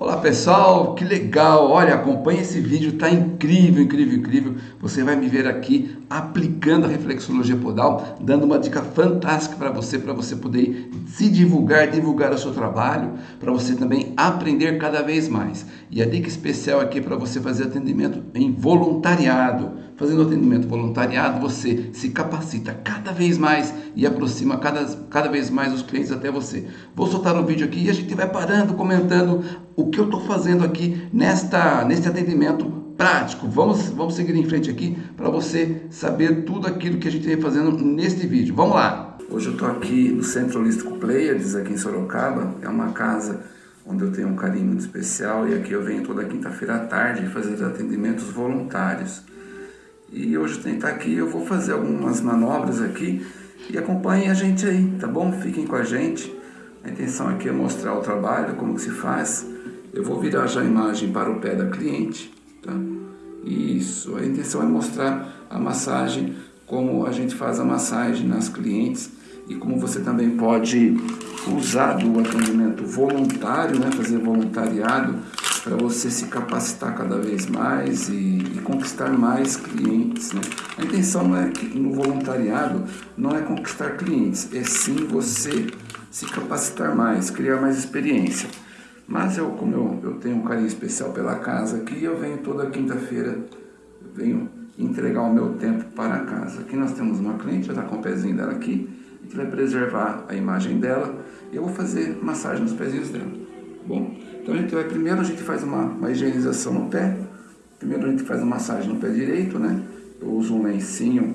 Olá pessoal, que legal! Olha, acompanhe esse vídeo, tá incrível, incrível, incrível. Você vai me ver aqui aplicando a reflexologia podal, dando uma dica fantástica para você, para você poder se divulgar, divulgar o seu trabalho, para você também aprender cada vez mais. E a dica especial aqui é para você fazer atendimento em voluntariado. Fazendo atendimento voluntariado, você se capacita cada vez mais e aproxima cada, cada vez mais os clientes até você. Vou soltar um vídeo aqui e a gente vai parando, comentando o que eu estou fazendo aqui nesta, neste atendimento prático. Vamos, vamos seguir em frente aqui para você saber tudo aquilo que a gente vem fazendo neste vídeo. Vamos lá! Hoje eu estou aqui no Centro Holístico Pleiades, aqui em Sorocaba. É uma casa onde eu tenho um carinho muito especial e aqui eu venho toda quinta-feira à tarde fazer atendimentos voluntários. E hoje tenho que estar aqui, eu vou fazer algumas manobras aqui e acompanhem a gente aí, tá bom? Fiquem com a gente. A intenção aqui é mostrar o trabalho, como que se faz. Eu vou virar já a imagem para o pé da cliente, tá? Isso, a intenção é mostrar a massagem, como a gente faz a massagem nas clientes e como você também pode usar do atendimento voluntário, né? Fazer voluntariado para você se capacitar cada vez mais e, e, conquistar mais clientes. Né? A intenção não é que no voluntariado não é conquistar clientes, é sim você se capacitar mais, criar mais experiência. Mas eu, como eu, eu tenho um carinho especial pela casa aqui, eu venho toda quinta-feira, venho entregar o meu tempo para a casa. Aqui nós temos uma cliente, já está com o pezinho dela aqui, gente vai preservar a imagem dela e eu vou fazer massagem nos pezinhos dela. Bom, então a gente vai, primeiro a gente faz uma, uma higienização no pé, primeiro a gente faz uma massagem no pé direito, né? Eu uso um lencinho,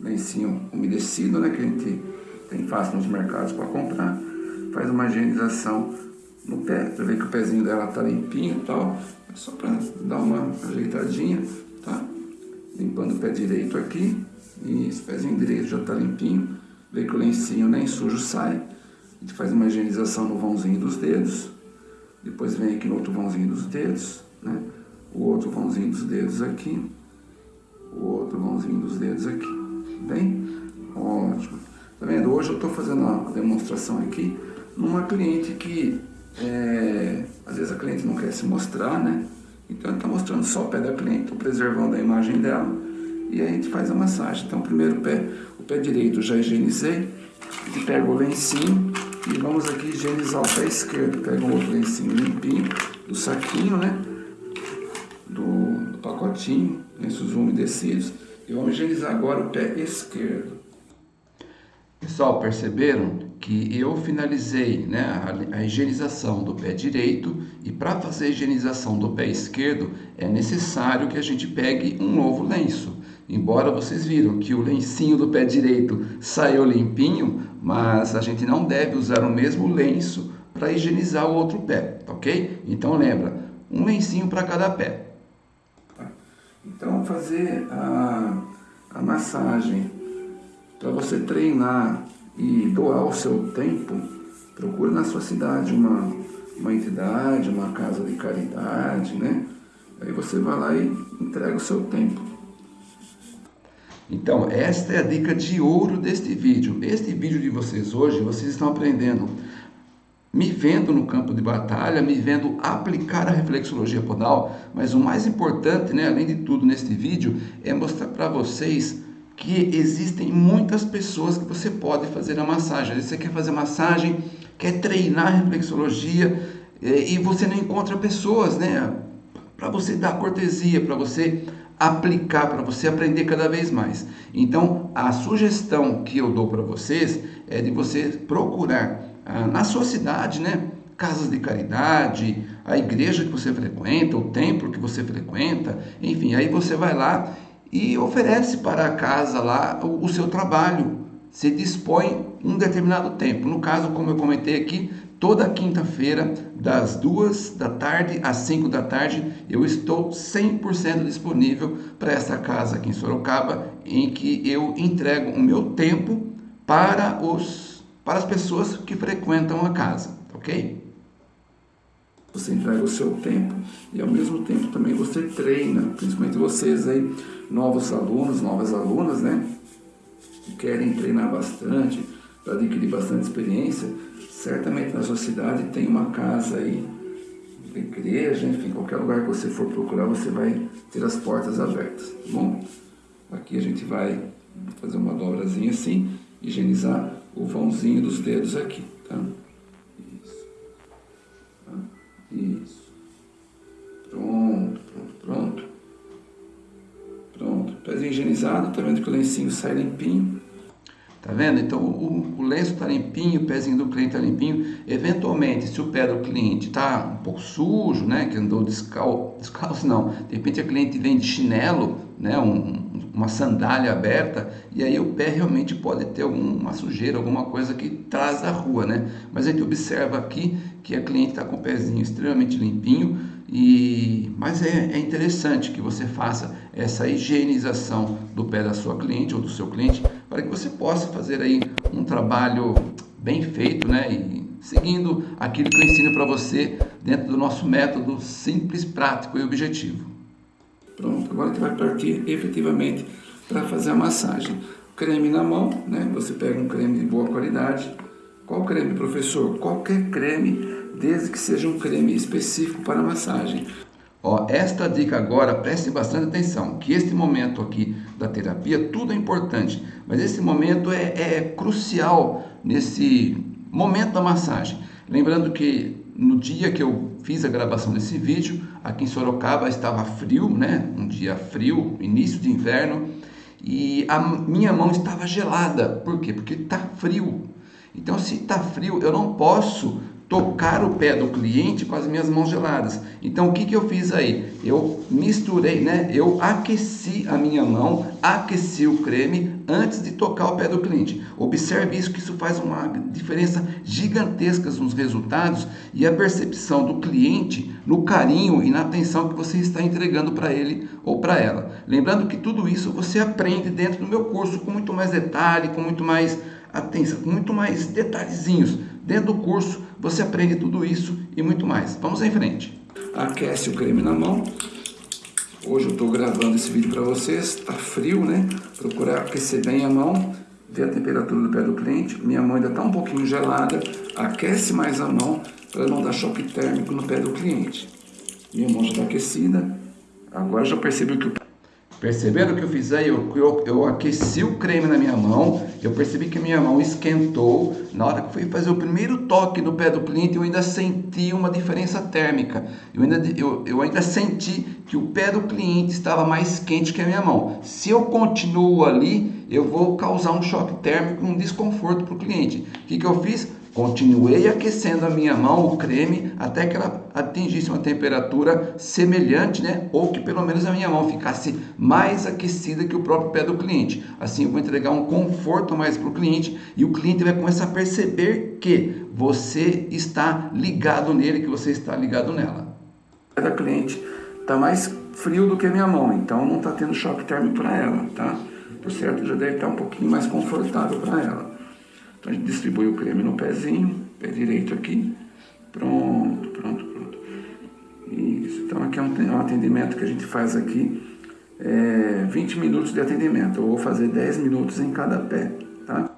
lencinho umedecido, né? Que a gente tem fácil nos mercados para comprar. Faz uma higienização no pé, para ver que o pezinho dela tá limpinho e tal. É só para dar uma ajeitadinha, tá? Limpando o pé direito aqui. E esse pezinho direito já tá limpinho. Ver que o lencinho nem sujo sai. A gente faz uma higienização no vãozinho dos dedos. Depois vem aqui no outro vãozinho dos dedos, né? O outro vãozinho dos dedos aqui. O outro vãozinho dos dedos aqui. Bem? Ótimo. Tá vendo? Hoje eu estou fazendo uma demonstração aqui numa cliente que é, às vezes a cliente não quer se mostrar, né? Então está mostrando só o pé da cliente, estou preservando a imagem dela e aí a gente faz a massagem. Então primeiro o pé, o pé direito já higienizei, pega o lencinho e vamos aqui higienizar o pé esquerdo. Pega um outro lencinho limpinho do saquinho, né? Do, do pacotinho, lenços umedecidos e vamos higienizar agora o pé esquerdo. Pessoal, perceberam que eu finalizei né, a, a higienização do pé direito e para fazer a higienização do pé esquerdo é necessário que a gente pegue um novo lenço. Embora vocês viram que o lencinho do pé direito saiu limpinho, mas a gente não deve usar o mesmo lenço para higienizar o outro pé, ok? Então lembra, um lencinho para cada pé. Então fazer a, a massagem para você treinar e doar o seu tempo, procure na sua cidade uma, uma entidade, uma casa de caridade, né? Aí você vai lá e entrega o seu tempo. Então, esta é a dica de ouro deste vídeo. Este vídeo de vocês hoje, vocês estão aprendendo, me vendo no campo de batalha, me vendo aplicar a reflexologia podal, mas o mais importante, né, além de tudo neste vídeo, é mostrar para vocês que existem muitas pessoas que você pode fazer a massagem. Você quer fazer massagem, quer treinar a reflexologia eh, e você não encontra pessoas, né? Para você dar cortesia, para você aplicar, para você aprender cada vez mais. Então, a sugestão que eu dou para vocês é de você procurar ah, na sua cidade, né? Casas de caridade, a igreja que você frequenta, o templo que você frequenta, enfim, aí você vai lá e oferece para a casa lá o, o seu trabalho. Se dispõe um determinado tempo. No caso, como eu comentei aqui, toda quinta-feira, das duas da tarde às 5 da tarde, eu estou 100% disponível para essa casa aqui em Sorocaba, em que eu entrego o meu tempo para, os, para as pessoas que frequentam a casa, ok? Você entrega o seu tempo e ao mesmo tempo também você treina, principalmente vocês aí, novos alunos, novas alunas, né? Que querem treinar bastante, para adquirir bastante experiência, certamente na sua cidade tem uma casa aí igreja, enfim, qualquer lugar que você for procurar, você vai ter as portas abertas, tá bom? Aqui a gente vai fazer uma dobrazinha assim, higienizar o vãozinho dos dedos aqui, tá? Isso. Tá? Isso. Pronto, pronto, pronto. Pronto, pezinho higienizado, tá vendo que o lencinho sai limpinho. Tá vendo? Então o, o lenço está limpinho, o pezinho do cliente está limpinho. Eventualmente, se o pé do cliente está um pouco sujo, né, que andou descalço, descalço não, de repente a cliente vem de chinelo, né, um, uma sandália aberta, e aí o pé realmente pode ter alguma sujeira, alguma coisa que traz da rua, né? Mas a gente observa aqui que a cliente está com o pezinho extremamente limpinho, e, mas é, é, interessante que você faça essa higienização do pé da sua cliente ou do seu cliente para que você possa fazer aí um trabalho bem feito, né? E seguindo aquilo que eu ensino para você dentro do nosso método simples, prático e objetivo. Pronto, agora a gente vai partir efetivamente para fazer a massagem. Creme na mão, né? Você pega um creme de boa qualidade. Qual creme, professor? Qualquer creme desde que seja um creme específico para massagem. Ó, esta dica agora, preste bastante atenção, que este momento aqui da terapia, tudo é importante, mas esse momento é, é crucial nesse momento da massagem. Lembrando que no dia que eu fiz a gravação desse vídeo, aqui em Sorocaba estava frio, né? Um dia frio, início de inverno, e a minha mão estava gelada. Por quê? Porque está frio. Então, se está frio, eu não posso tocar o pé do cliente com as minhas mãos geladas. Então o que, que eu fiz aí? Eu misturei, né? Eu aqueci a minha mão, aqueci o creme antes de tocar o pé do cliente. Observe isso que isso faz uma diferença gigantesca nos resultados e a percepção do cliente no carinho e na atenção que você está entregando para ele ou para ela. Lembrando que tudo isso você aprende dentro do meu curso com muito mais detalhe, com muito mais atenção, com muito mais detalhezinhos. Dentro do curso você aprende tudo isso e muito mais. Vamos em frente. Aquece o creme na mão. Hoje eu estou gravando esse vídeo para vocês. Está frio, né? Procurar aquecer bem a mão, ver a temperatura do pé do cliente. Minha mão ainda está um pouquinho gelada. Aquece mais a mão para não dar choque térmico no pé do cliente. Minha mão já está aquecida. Agora já percebi que o Perceberam o que eu fiz aí? Eu, eu, eu, aqueci o creme na minha mão, eu percebi que minha mão esquentou. Na hora que fui fazer o primeiro toque no pé do cliente, eu ainda senti uma diferença térmica. Eu ainda, eu, eu ainda senti que o pé do cliente estava mais quente que a minha mão. Se eu continuo ali, eu vou causar um choque térmico, um desconforto para o cliente. O que, que eu fiz? Continuei aquecendo a minha mão, o creme, até que ela atingisse uma temperatura semelhante, né? Ou que pelo menos a minha mão ficasse mais aquecida que o próprio pé do cliente. Assim eu vou entregar um conforto mais para o cliente e o cliente vai começar a perceber que você está ligado nele, que você está ligado nela. O pé da cliente está mais frio do que a minha mão, então não está tendo choque térmico para ela, tá? Por certo, já deve estar um pouquinho mais confortável para ela. Então a gente distribui o creme no pezinho, pé direito aqui. Pronto, pronto, pronto. Isso. Então aqui é um, atendimento que a gente faz aqui. É, 20 minutos de atendimento. Eu vou fazer 10 minutos em cada pé, tá?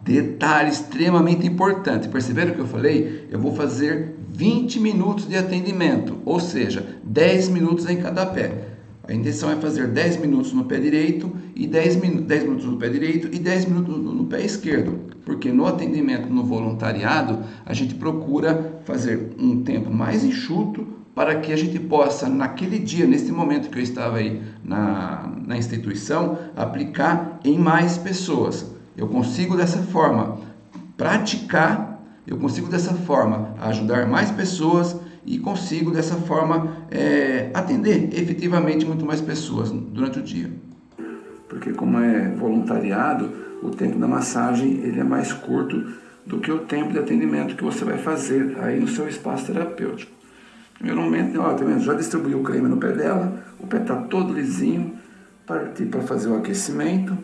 Detalhe extremamente importante. Perceberam o que eu falei? Eu vou fazer 20 minutos de atendimento, ou seja, 10 minutos em cada pé. A intenção é fazer 10 minutos no pé direito e 10, minu 10 minutos no pé direito e 10 minutos no, no pé esquerdo. Porque no atendimento no voluntariado, a gente procura fazer um tempo mais enxuto para que a gente possa, naquele dia, nesse momento que eu estava aí na, na instituição, aplicar em mais pessoas. Eu consigo dessa forma praticar, eu consigo dessa forma ajudar mais pessoas e consigo dessa forma é, atender efetivamente muito mais pessoas durante o dia. Porque como é voluntariado, o tempo da massagem ele é mais curto do que o tempo de atendimento que você vai fazer aí no seu espaço terapêutico. Primeiro momento, ó, tá já distribuiu o creme no pé dela, o pé está todo lisinho, partir para fazer o aquecimento,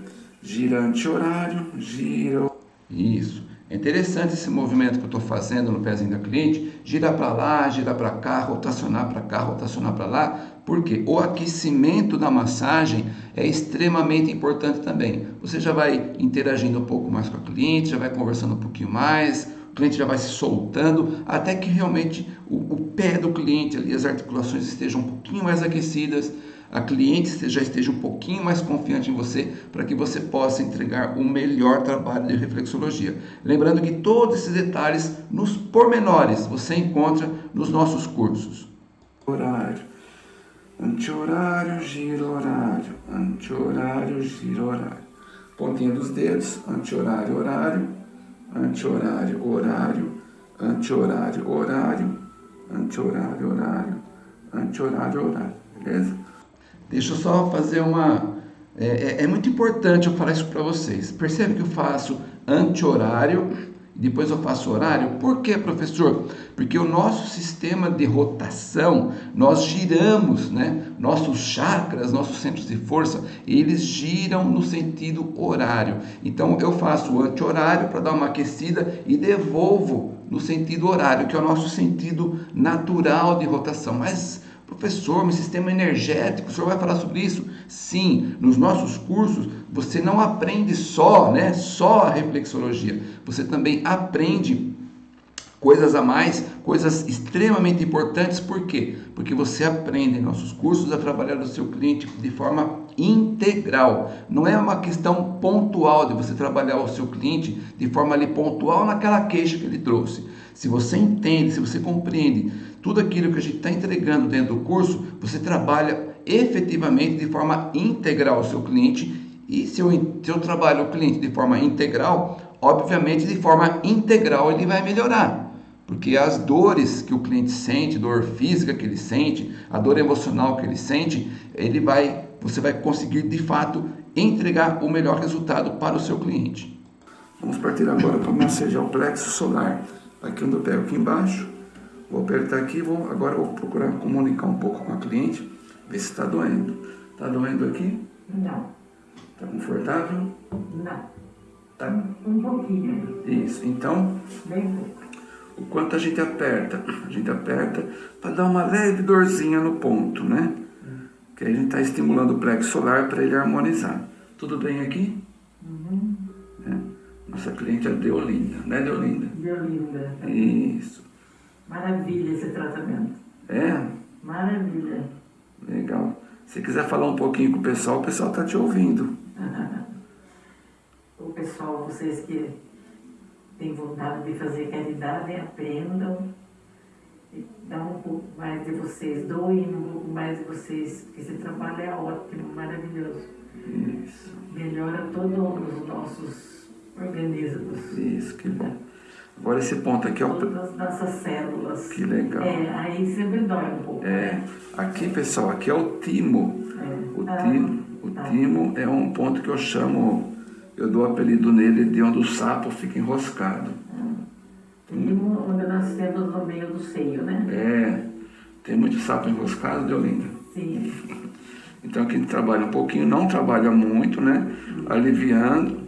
gira anti-horário, gira... Isso. É interessante esse movimento que eu estou fazendo no pezinho da cliente, girar para lá, girar para cá, rotacionar para cá, rotacionar para lá, porque o aquecimento da massagem é extremamente importante também. Você já vai interagindo um pouco mais com a cliente, já vai conversando um pouquinho mais, o cliente já vai se soltando, até que realmente o, o pé do cliente ali, as articulações estejam um pouquinho mais aquecidas, a cliente já esteja um pouquinho mais confiante em você para que você possa entregar o melhor trabalho de reflexologia. Lembrando que todos esses detalhes, nos pormenores, você encontra nos nossos cursos. Horário, anti-horário, giro horário, anti-horário, giro horário. Pontinha dos dedos, anti-horário, horário, anti-horário, horário, anti-horário, horário, anti-horário, horário, anti-horário, horário, beleza? Deixa eu só fazer uma... É, é, é muito importante eu falar isso para vocês. Percebe que eu faço anti-horário depois eu faço horário? Por quê, professor? Porque o nosso sistema de rotação, nós giramos, né? Nossos chakras, nossos centros de força, eles giram no sentido horário. Então eu faço anti-horário para dar uma aquecida e devolvo no sentido horário, que é o nosso sentido natural de rotação. Mas Professor, meu sistema energético, o senhor vai falar sobre isso? Sim, nos nossos cursos você não aprende só, né, só a reflexologia. Você também aprende coisas a mais, coisas extremamente importantes. Por quê? Porque você aprende em nossos cursos a trabalhar o seu cliente de forma integral. Não é uma questão pontual de você trabalhar o seu cliente de forma ali pontual naquela queixa que ele trouxe. Se você entende, se você compreende tudo aquilo que a gente está entregando dentro do curso, você trabalha efetivamente de forma integral o seu cliente. E se eu, se eu trabalho o cliente de forma integral, obviamente de forma integral ele vai melhorar. Porque as dores que o cliente sente, dor física que ele sente, a dor emocional que ele sente, ele vai, você vai conseguir de fato entregar o melhor resultado para o seu cliente. Vamos partir agora para massagear o plexo solar. Aqui onde eu pego aqui embaixo, Vou apertar aqui, vou, agora vou procurar comunicar um pouco com a cliente, ver se está doendo. Está doendo aqui? Não. Está confortável? Não. Tá. Um pouquinho. Isso, então, Bem pouco. o quanto a gente aperta? A gente aperta para dar uma leve dorzinha no ponto, né? Que aí a gente está estimulando o plexo solar para ele harmonizar. Tudo bem aqui? Nossa cliente é Deolinda, né Deolinda? Deolinda. Isso. Maravilha esse tratamento. É? Maravilha. Legal. Se quiser falar um pouquinho com o pessoal, o pessoal está te ouvindo. o pessoal, vocês que têm vontade de fazer caridade, aprendam. Dá um pouco mais de vocês, doem um pouco mais de vocês, porque esse trabalho é ótimo, maravilhoso. Isso. Melhora todos os nossos organismos. Isso, que bom. Agora esse ponto aqui é o... Todas as nossas células. Que legal. É, aí sempre dói um pouco. É, né? aqui pessoal, aqui é o timo. É. O, Ah, timo, o tá. timo é um ponto que eu chamo, eu dou apelido nele de onde o sapo fica enroscado. Primo, onde nós temos no meio do seio, né? É, tem muito sapo enroscado, Deolinda. Sim. Então aqui a gente trabalha um pouquinho, não trabalha muito, né? Aliviando, É.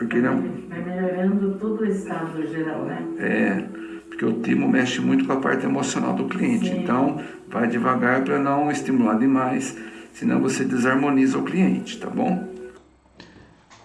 porque ele é um- Vai melhorando todo o estado geral, né? É, porque o timo mexe muito com a parte emocional do cliente. Sim. Então, vai devagar para não estimular demais, senão você desarmoniza o cliente, tá bom?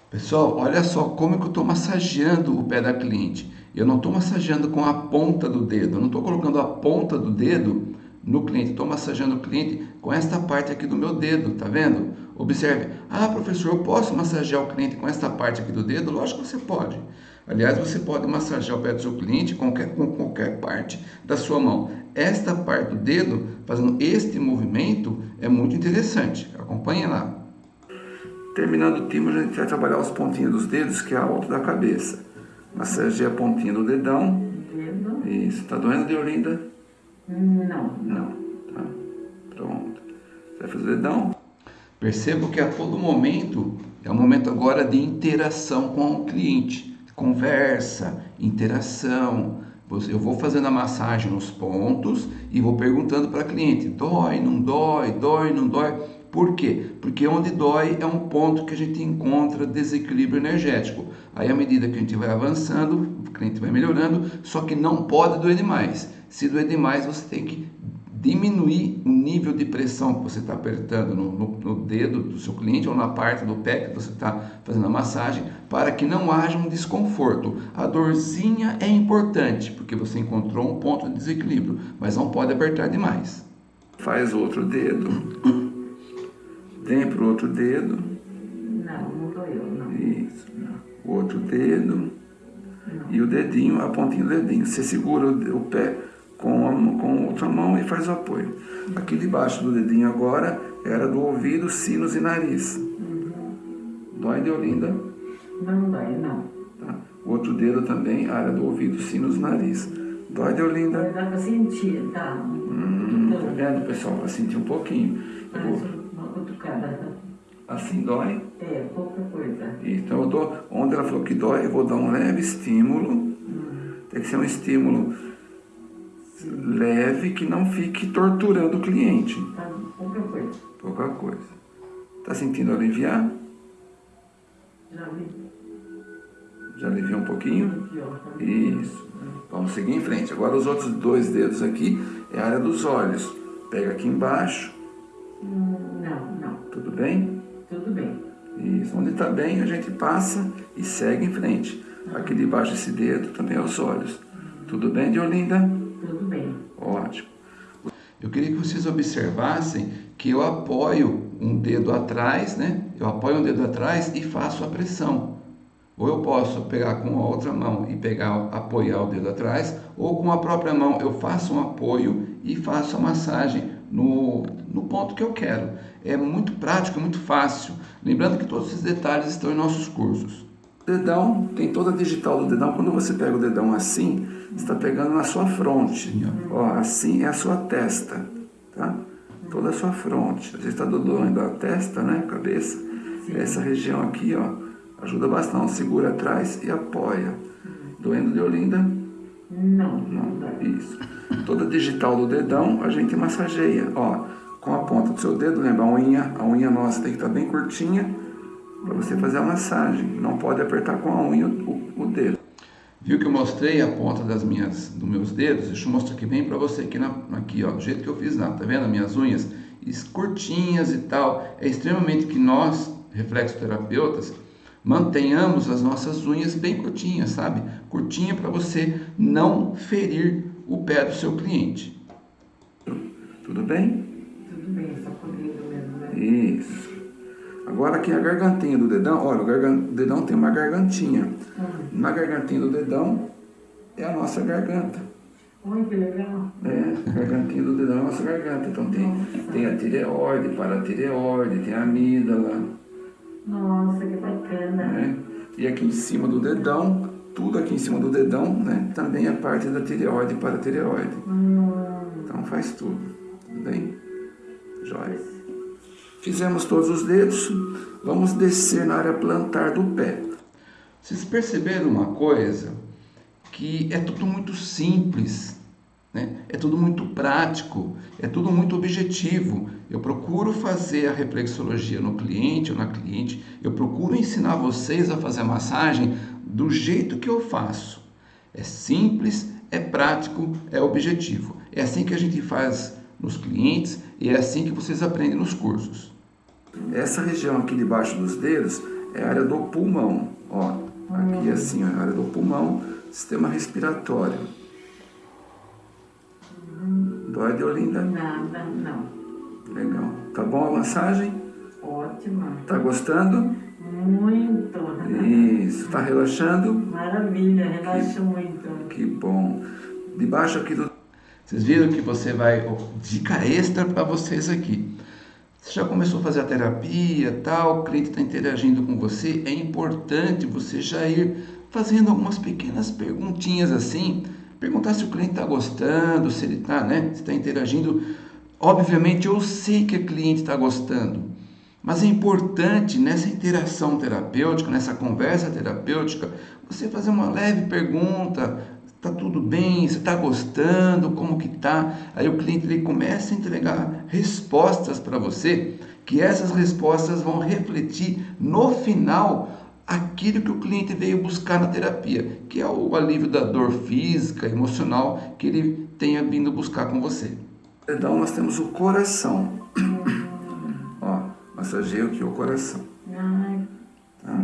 Pessoal, olha só como que eu estou massageando o pé da cliente. Eu não estou massageando com a ponta do dedo, eu não estou colocando a ponta do dedo no cliente, estou massageando o cliente com esta parte aqui do meu dedo, tá vendo? Observe, ah professor, eu posso massagear o cliente com esta parte aqui do dedo? Lógico que você pode. Aliás, você pode massagear o pé do seu cliente com qualquer, com qualquer parte da sua mão. Esta parte do dedo, fazendo este movimento, é muito interessante. Acompanhe lá. Terminando o timo, a gente vai trabalhar os pontinhos dos dedos, que é a alta da cabeça. Massageia a pontinha do dedão. Dedo? Isso, tá doendo, Deolinda? Não. Não, tá? Pronto. Você vai fazer o dedão? Percebo que a todo momento é um momento agora de interação com o cliente, conversa, interação. Eu vou fazendo a massagem nos pontos e vou perguntando para a cliente: dói, não dói, dói, não dói. Por quê? Porque onde dói é um ponto que a gente encontra desequilíbrio energético. Aí, à medida que a gente vai avançando, o cliente vai melhorando, só que não pode doer demais. Se doer demais, você tem que diminuir o nível de pressão que você está apertando no, no, no, dedo do seu cliente ou na parte do pé que você está fazendo a massagem, para que não haja um desconforto. A dorzinha é importante, porque você encontrou um ponto de desequilíbrio, mas não pode apertar demais. Faz outro dedo, vem para o outro dedo. Não, não doeu, não. Isso, o outro dedo não. e o dedinho, a pontinha do dedinho. Você segura o, o pé com a, com outra mão e faz o apoio. Aqui debaixo do dedinho agora era do ouvido, sinos e nariz. Uhum. Dói de Olinda? Não dói, não. Tá. O outro dedo também, área do ouvido, sinos, nariz. Dói de Olinda? Dá pra sentir, tá? Hum, tá vendo, pessoal? Pra sentir um pouquinho. Faz uma cutucada. Assim dói? É, pouca coisa. Então eu dou, onde ela falou que dói, eu vou dar um leve estímulo. Hum. Tem que ser um estímulo leve que não fique torturando o cliente. Tá, pouca coisa. Pouca coisa. Tá sentindo aliviar? Já vi. Já aliviou um pouquinho? Isso. Vamos seguir em frente. Agora os outros dois dedos aqui é a área dos olhos. Pega aqui embaixo. Não, não. Tudo bem? Tudo bem. Isso. Onde está bem, a gente passa e segue em frente. Aqui debaixo desse dedo também é os olhos. Tudo bem, Diolinda? Eu queria que vocês observassem que eu apoio um dedo atrás, né? Eu apoio um dedo atrás e faço a pressão. Ou eu posso pegar com a outra mão e pegar, apoiar o dedo atrás, ou com a própria mão eu faço um apoio e faço a massagem no, no ponto que eu quero. É muito prático, muito fácil. Lembrando que todos esses detalhes estão em nossos cursos. Dedão, tem toda a digital do dedão. Quando você pega o dedão assim, você está pegando na sua fronte. Ó, assim é a sua testa, tá? Toda a sua fronte. Você está doendo a testa, né? A cabeça. Essa região aqui, ó, ajuda bastante. Segura atrás e apoia. Doendo de Olinda? Não. Não, isso. Toda a digital do dedão a gente massageia, ó. Com a ponta do seu dedo, lembra a unha? A unha nossa tem que estar tá bem curtinha para você fazer a massagem. Não pode apertar com a unha o, o dedo. Viu que eu mostrei a ponta das minhas, dos meus dedos? Deixa eu mostrar aqui bem para você, aqui, na, aqui ó, do jeito que eu fiz lá, tá vendo? Minhas unhas curtinhas e tal. É extremamente que nós, reflexoterapeutas, mantenhamos as nossas unhas bem curtinhas, sabe? Curtinha para você não ferir o pé do seu cliente. Tudo bem? Tudo bem, só comigo mesmo, né? Isso. Agora aqui a gargantinha do dedão, olha, o, dedão tem uma gargantinha. Uhum. Na gargantinha do dedão é a nossa garganta. Que legal. É, a gargantinha do dedão é a nossa garganta. Então tem, tem a tireoide, paratireoide, tem a amígdala. Nossa, que bacana. É. E aqui em cima do dedão, tudo aqui em cima do dedão, né? Também é parte da tireoide e paratireoide. Hum. Então faz tudo. Tudo bem? Jóia. Fizemos todos os dedos, vamos descer na área plantar do pé. Vocês perceberam uma coisa? Que é tudo muito simples, né? é tudo muito prático, é tudo muito objetivo. Eu procuro fazer a reflexologia no cliente ou na cliente, eu procuro ensinar vocês a fazer a massagem do jeito que eu faço. É simples, é prático, é objetivo. É assim que a gente faz nos clientes e é assim que vocês aprendem nos cursos. Essa região aqui debaixo dos dedos é a área do pulmão, ó. Aqui assim, a área do pulmão, sistema respiratório. Dói de Olinda? Nada, não. Legal. Tá bom a massagem? Ótima. Tá gostando? Muito. Isso. Tá relaxando? Maravilha, relaxo muito. Que bom. Debaixo aqui do... Vocês viram que você vai... Dica extra para vocês aqui. Você já começou a fazer a terapia, tal, o cliente está interagindo com você, é importante você já ir fazendo algumas pequenas perguntinhas assim, perguntar se o cliente está gostando, se ele está, né, está interagindo. Obviamente eu sei que o cliente está gostando, mas é importante nessa interação terapêutica, nessa conversa terapêutica, você fazer uma leve pergunta, Tá tudo bem? Você está gostando? Como que tá? Aí o cliente ele começa a entregar respostas para você, que essas respostas vão refletir no final aquilo que o cliente veio buscar na terapia, que é o alívio da dor física, emocional que ele tenha vindo buscar com você. Dedão nós temos o coração. Ó, massageio aqui o coração. Tá?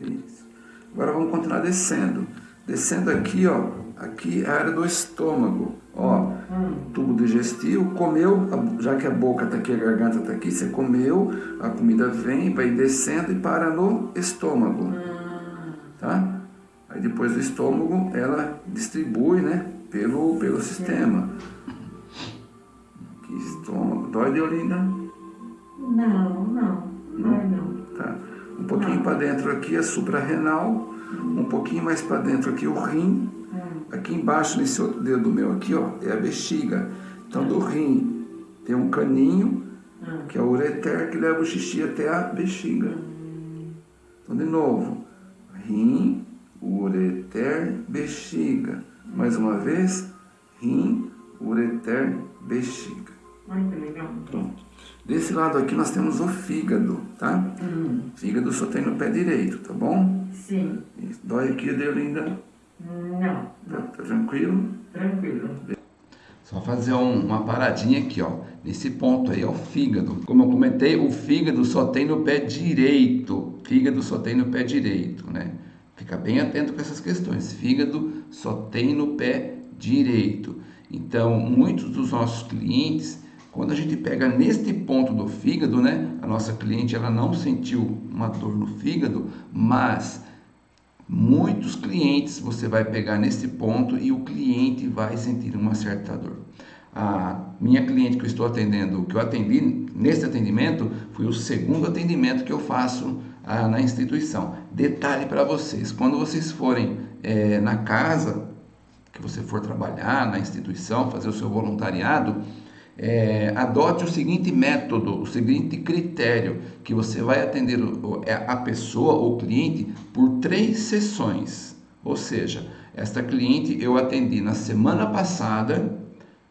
Isso. Agora vamos continuar descendo. Descendo aqui, ó, aqui é a área do estômago. Ó, tubo digestivo, comeu, já que a boca está aqui, a garganta está aqui, você comeu, a comida vem, vai descendo e para no estômago. Tá? Aí depois do estômago, ela distribui, né, pelo, pelo sistema. Aqui, estômago. Dói, Deolinda? Não, não. Dói não. Tá. Um pouquinho para dentro aqui a suprarrenal, um pouquinho mais para dentro aqui o rim, Aqui embaixo, nesse outro dedo meu aqui, ó, é a bexiga. Então, do rim tem um caninho, que é o ureter, que leva o xixi até a bexiga. Então, de novo, rim, ureter, bexiga. Mais uma vez, rim, ureter, bexiga. Que legal. Pronto. Desse lado aqui nós temos o fígado, tá? Hum. Fígado só tem no pé direito, tá bom? Sim. Dói aqui, Deolinda? Não. Tá, tá tranquilo? Tranquilo. Só fazer um, uma paradinha aqui, ó. Nesse ponto aí, é o fígado. Como eu comentei, o fígado só tem no pé direito. Fígado só tem no pé direito, né? Fica bem atento com essas questões. Fígado só tem no pé direito. Então, muitos dos nossos clientes, quando a gente pega neste ponto do fígado, né? A nossa cliente, ela não sentiu uma dor no fígado, mas Muitos clientes você vai pegar nesse ponto e o cliente vai sentir uma certa dor. A minha cliente que eu estou atendendo, que eu atendi nesse atendimento, foi o segundo atendimento que eu faço ah, na instituição. Detalhe para vocês: quando vocês forem é, na casa, que você for trabalhar na instituição, fazer o seu voluntariado, é, adote o seguinte método, o seguinte critério, que você vai atender é, a pessoa ou cliente por três sessões. Ou seja, esta cliente eu atendi na semana passada,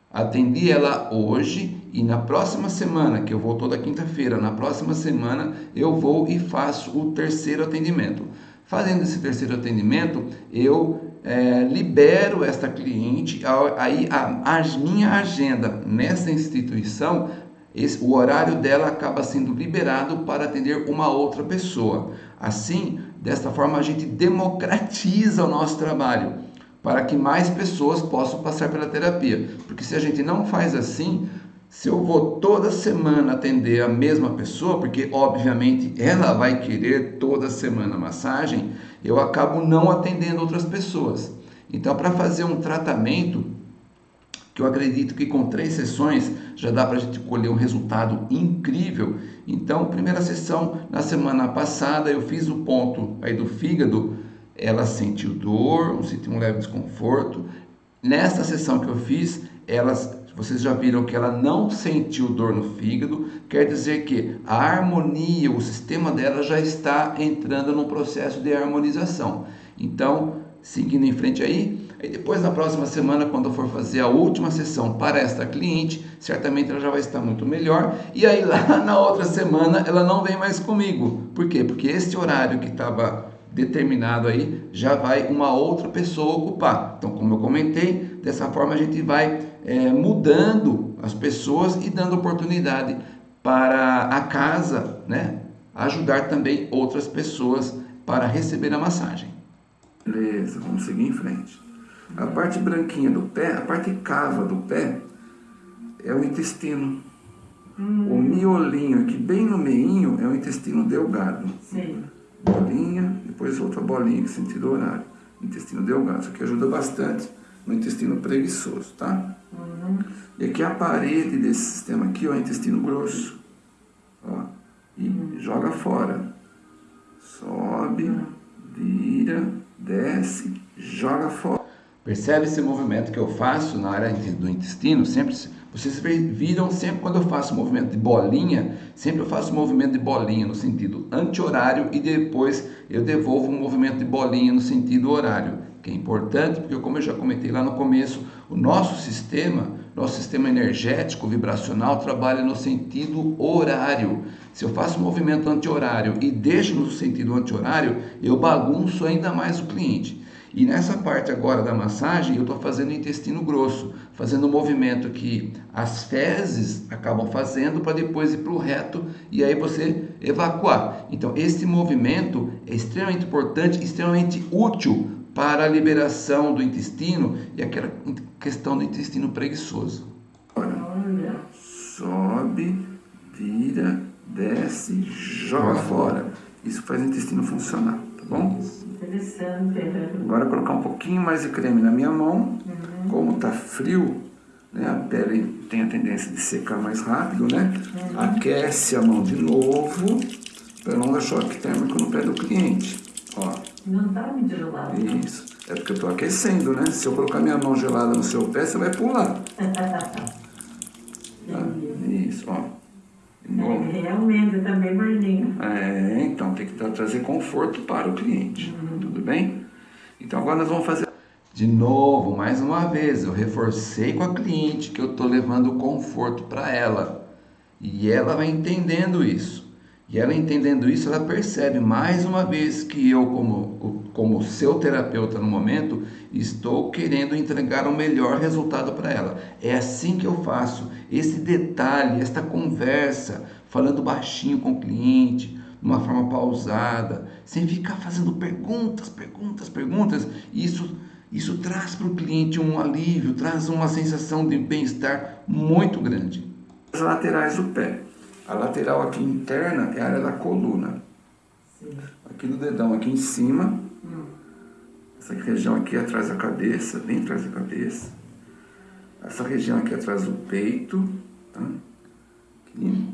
atendi ela hoje e na próxima semana, que eu vou toda quinta-feira, na próxima semana eu vou e faço o terceiro atendimento. Fazendo esse terceiro atendimento, eu é, libero esta cliente, aí a, a, minha agenda nessa instituição, esse, o horário dela acaba sendo liberado para atender uma outra pessoa. Assim, desta forma, a gente democratiza o nosso trabalho para que mais pessoas possam passar pela terapia. Porque se a gente não faz assim, se eu vou toda semana atender a mesma pessoa, porque obviamente ela vai querer toda semana massagem, eu acabo não atendendo outras pessoas. Então, para fazer um tratamento, que eu acredito que com três sessões já dá para a gente colher um resultado incrível. Então, primeira sessão, na semana passada, eu fiz o ponto aí do fígado, ela sentiu dor, sentiu um leve desconforto. Nesta sessão que eu fiz, elas vocês já viram que ela não sentiu dor no fígado, quer dizer que a harmonia, o sistema dela já está entrando no processo de harmonização. Então, seguindo em frente aí, aí depois na próxima semana, quando eu for fazer a última sessão para esta cliente, certamente ela já vai estar muito melhor. E aí lá na outra semana ela não vem mais comigo. Por quê? Porque este horário que estava determinado aí já vai uma outra pessoa ocupar. Então, como eu comentei, dessa forma a gente vai é, mudando as pessoas e dando oportunidade para a casa, né, ajudar também outras pessoas para receber a massagem. Beleza, vamos seguir em frente. A parte branquinha do pé, a parte cava do pé, é o intestino. Hum. O miolinho aqui bem no meinho é o intestino delgado. Sim bolinha, depois outra bolinha em sentido horário. Intestino delgado, isso aqui ajuda bastante no intestino preguiçoso, tá? Uhum. E aqui a parede desse sistema aqui, ó, intestino grosso. Ó, e uhum. joga fora. Sobe, vira, desce, joga fora. Percebe esse movimento que eu faço na área do intestino? Sempre vocês viram sempre quando eu faço movimento de bolinha, sempre eu faço movimento de bolinha no sentido anti-horário e depois eu devolvo um movimento de bolinha no sentido horário, que é importante porque como eu já comentei lá no começo, o nosso sistema, nosso sistema energético vibracional trabalha no sentido horário. Se eu faço movimento anti-horário e deixo no sentido anti-horário, eu bagunço ainda mais o cliente. E nessa parte agora da massagem, eu estou fazendo o intestino grosso, fazendo o movimento que as fezes acabam fazendo para depois ir para o reto e aí você evacuar. Então, esse movimento é extremamente importante, extremamente útil para a liberação do intestino e aquela questão do intestino preguiçoso. Olha, sobe, vira, desce, joga fora. Isso faz o intestino funcionar, tá bom? Interessante. Agora colocar um pouquinho mais de creme na minha mão. Uhum. Como tá frio, né, a pele tem a tendência de secar mais rápido, né? Uhum. Aquece a mão de novo para não dar choque térmico no pé do cliente. Ó. Não tá muito gelado. Isso. É porque eu tô aquecendo, né? Se eu colocar minha mão gelada no seu pé, você vai pular. tá? Isso, ó. É, realmente, também Marlinho. É, então tem que trazer conforto para o cliente. Uhum. Tudo bem? Então agora nós vamos fazer. De novo, mais uma vez, eu reforcei com a cliente que eu estou levando conforto para ela. E ela vai entendendo isso. E ela entendendo isso, ela percebe mais uma vez que eu, como, como seu terapeuta no momento, estou querendo entregar o melhor resultado para ela. É assim que eu faço. Esse detalhe, esta conversa, falando baixinho com o cliente, de uma forma pausada, sem ficar fazendo perguntas, perguntas, perguntas, isso, isso traz para o cliente um alívio, traz uma sensação de bem-estar muito grande. As laterais do pé. A lateral aqui interna é a área da coluna. Sim. Aqui no dedão, aqui em cima. Hum. Essa região aqui atrás da cabeça, bem atrás da cabeça. Essa região aqui atrás do peito. Tá? Aqui.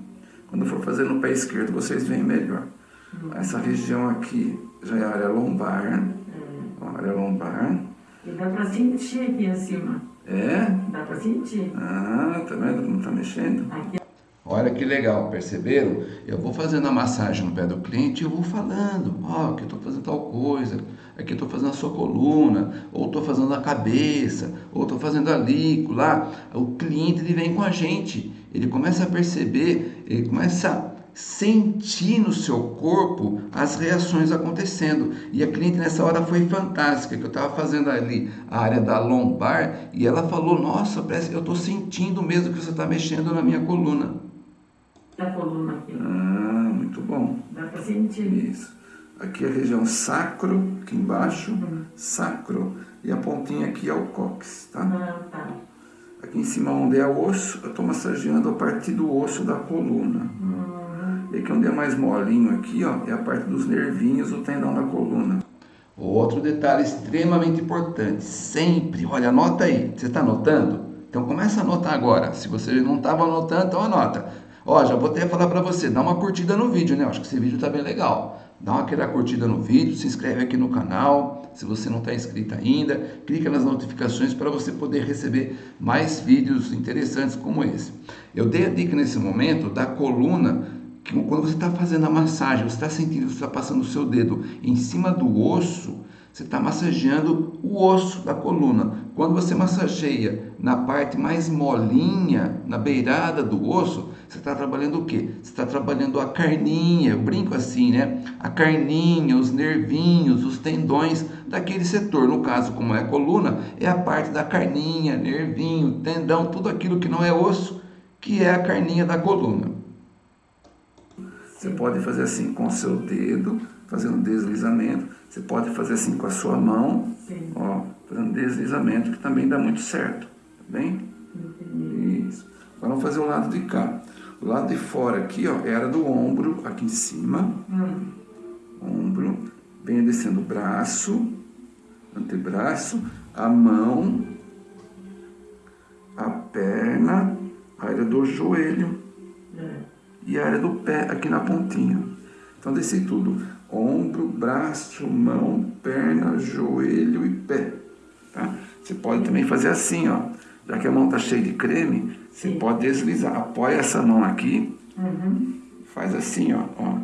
Quando for fazer no pé esquerdo, vocês veem melhor. Hum. Essa região aqui já é a área lombar. Hum. A área lombar. E dá pra sentir aqui em cima. É? Dá pra sentir. Ah, tá vendo como tá mexendo? Aqui Olha que legal, perceberam? Eu vou fazendo a massagem no pé do cliente e eu vou falando, ó, oh, que eu estou fazendo tal coisa, aqui eu estou fazendo a sua coluna, ou estou fazendo a cabeça, ou estou fazendo a líquido lá. O cliente ele vem com a gente, ele começa a perceber, ele começa a sentir no seu corpo as reações acontecendo. E a cliente nessa hora foi fantástica, que eu estava fazendo ali a área da lombar e ela falou, nossa, parece eu estou sentindo mesmo que você está mexendo na minha coluna da coluna aqui. Ah, muito bom. Dá para sentir. Isso. Aqui é a região sacro, aqui embaixo, uhum. sacro. E a pontinha aqui é o cóccix, tá? Ah, tá. Aqui em cima onde é o osso, eu estou massageando a partir do osso da coluna. Uhum. E aqui onde é mais molinho aqui, ó, é a parte dos nervinhos do tendão da coluna. Outro detalhe extremamente importante, sempre, olha, anota aí, você está anotando? Então começa a anotar agora, se você não estava anotando, então anota. Ó, já vou até falar para você, dá uma curtida no vídeo, né? acho que esse vídeo tá bem legal. Dá aquela curtida no vídeo, se inscreve aqui no canal, se você não está inscrito ainda, clica nas notificações para você poder receber mais vídeos interessantes como esse. Eu dei a dica nesse momento da coluna, que quando você está fazendo a massagem, você está sentindo, você está passando o seu dedo em cima do osso, você está massageando o osso da coluna. Quando você massageia na parte mais molinha, na beirada do osso, você está trabalhando o quê? Você está trabalhando a carninha, eu brinco assim, né? A carninha, os nervinhos, os tendões daquele setor. No caso, como é a coluna, é a parte da carninha, nervinho, tendão, tudo aquilo que não é osso, que é a carninha da coluna. Você pode fazer assim com o seu dedo, fazendo deslizamento. Você pode fazer assim com a sua mão, Sim. ó, fazendo deslizamento, que também dá muito certo. Tá bem? Isso. Agora vamos fazer o lado de cá. O lado de fora aqui, ó, era do ombro, aqui em cima. Hum. Ombro. Venha descendo o braço, antebraço, a mão, a perna, a área do joelho é. e a área do pé aqui na pontinha. Então desci tudo. Ombro, braço, mão, perna, joelho e pé. Tá? Você pode também fazer assim, ó. Já que a mão está cheia de creme, você Sim. pode deslizar. Apoia essa mão aqui. Uhum. Faz assim, ó. ó.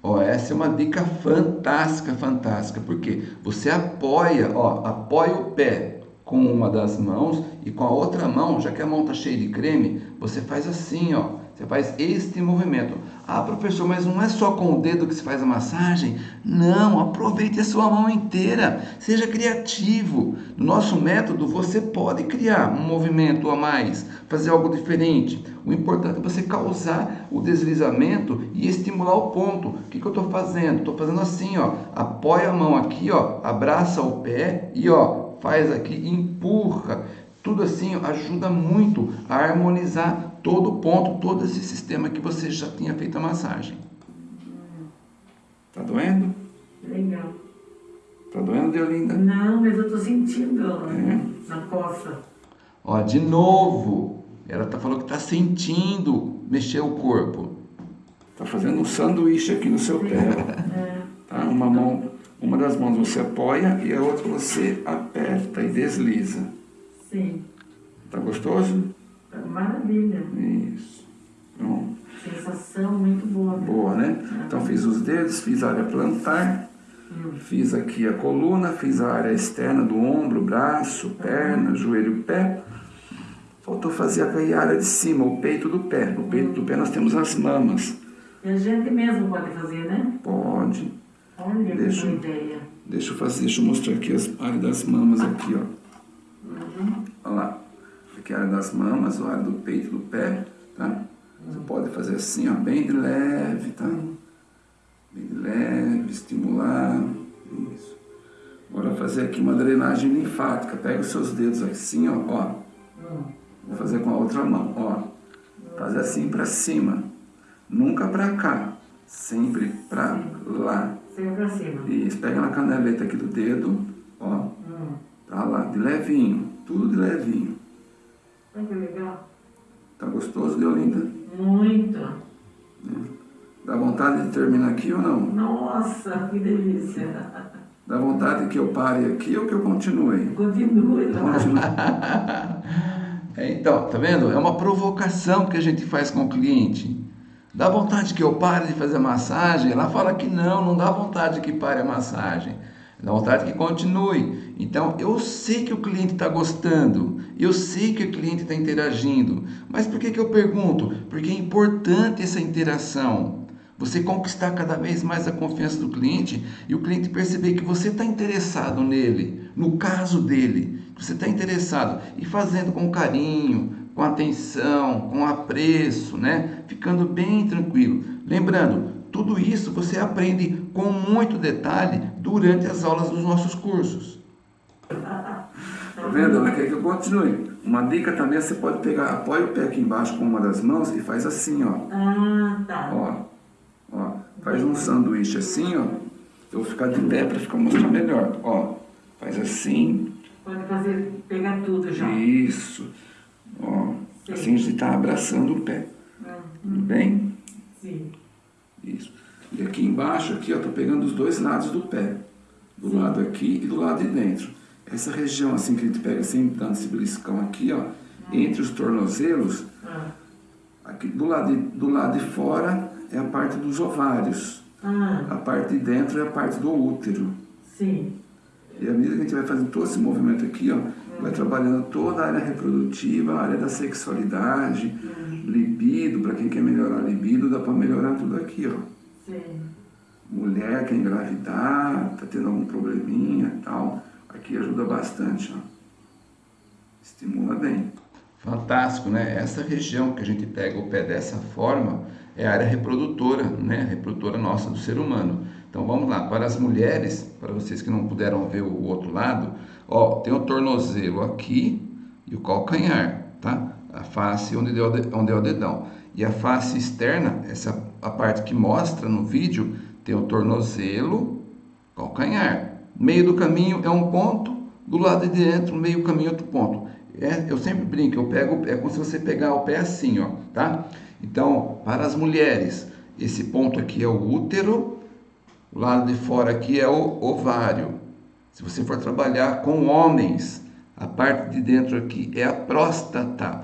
Ó, essa é uma dica fantástica, fantástica, porque você apoia, ó, apoia o pé com uma das mãos e com a outra mão, já que a mão tá cheia de creme, você faz assim, ó. Você faz este movimento. Ah, professor, mas não é só com o dedo que se faz a massagem? Não, aproveite a sua mão inteira. Seja criativo. No nosso método, você pode criar um movimento a mais, fazer algo diferente. O importante é você causar o deslizamento e estimular o ponto. O que, que eu estou fazendo? Estou fazendo assim, ó. Apoia a mão aqui, ó. Abraça o pé e, ó, faz aqui, empurra. Tudo assim ajuda muito a harmonizar todo o ponto, todo esse sistema que você já tinha feito a massagem. Tá doendo? Legal. Tá doendo, Deolinda? Não, mas eu tô sentindo é. na costa. Ó, de novo, ela tá falando que tá sentindo mexer o corpo. Tá fazendo um sanduíche aqui no seu pé. É. Tá? Uma mão, uma das mãos você apoia e a outra você aperta e desliza. Sim. Tá gostoso? Maravilha. Isso. Então, Sensação muito boa. Boa, né? Então fiz os dedos, fiz a área plantar, hum. fiz aqui a coluna, fiz a área externa do ombro, braço, perna, joelho, pé. Faltou fazer a área de cima, o peito do pé. No peito do pé nós temos as mamas. E a gente mesmo pode fazer, né? Pode. Olha deixa, que ideia. Deixa eu fazer, deixa eu mostrar aqui as áreas das mamas aqui, ó. Uhum. Olha lá que é a área das mamas, a área do peito, do pé, tá? Você pode fazer assim, ó, bem de leve, tá? Bem de leve, estimular, isso. Agora fazer aqui uma drenagem linfática, pega os seus dedos assim, ó, ó. Vou fazer com a outra mão, ó. Fazer assim para cima, nunca para cá, sempre para lá. Sempre para cima. Isso, pega na caneleta aqui do dedo, ó, pra lá, de levinho, tudo de levinho. Olha que legal. Tá gostoso, Deolinda? Muito. É. Dá vontade de terminar aqui ou não? Nossa, que delícia. Dá vontade que eu pare aqui ou que eu continue? Continue. Continue. é, então, tá vendo? É uma provocação que a gente faz com o cliente. Dá vontade que eu pare de fazer massagem? Ela fala que não, não dá vontade que pare a massagem. Dá vontade que continue. Então, eu sei que o cliente está gostando, eu sei que o cliente está interagindo. Mas por que, que eu pergunto? Porque é importante essa interação. Você conquistar cada vez mais a confiança do cliente e o cliente perceber que você está interessado nele, no caso dele. Você está interessado e fazendo com carinho, com atenção, com apreço, né? Ficando bem tranquilo. Lembrando, tudo isso você aprende com muito detalhe durante as aulas dos nossos cursos. Tá vendo? Ela quer que eu continue. Uma dica também, você pode pegar, apoia o pé aqui embaixo com uma das mãos e faz assim, ó. Ah, tá. Ó, ó. Faz um sanduíche assim, ó. Eu vou ficar de pé para ficar mostrar melhor. Ó, faz assim. Pode fazer, pegar tudo já. Isso. Ó, Sim. assim a gente está abraçando o pé. Uhum. Tudo bem? Sim. Isso. E aqui embaixo, aqui, ó, tô pegando os dois lados do pé. Do lado aqui e do lado de dentro. Essa região assim que a gente pega sempre dando esse beliscão aqui, ó, entre os tornozelos, ah. aqui do lado, de, do lado de fora é a parte dos ovários. Ah. A parte de dentro é a parte do útero. Sim. E à medida que a gente vai fazendo todo esse movimento aqui, ó, vai trabalhando toda a área reprodutiva, a área da sexualidade, libido, para quem quer melhorar a libido, dá para melhorar tudo aqui, ó. Sim. Mulher quer engravidar, tá tendo algum probleminha e tal, aqui ajuda bastante, ó. Estimula bem. Fantástico, né? Essa região que a gente pega o pé dessa forma é a área reprodutora, né? reprodutora nossa do ser humano. Então vamos lá, para as mulheres, para vocês que não puderam ver o outro lado, ó, tem o tornozelo aqui e o calcanhar, tá? A face onde o, onde é o dedão. E a face externa, essa a parte que mostra no vídeo, tem o tornozelo, calcanhar. Meio do caminho é um ponto, do lado de dentro, meio caminho outro ponto. É, eu sempre brinco, eu pego, é como se você pegar o pé assim, ó, tá? Então, para as mulheres, esse ponto aqui é o útero, o lado de fora aqui é o ovário. Se você for trabalhar com homens, a parte de dentro aqui é a próstata.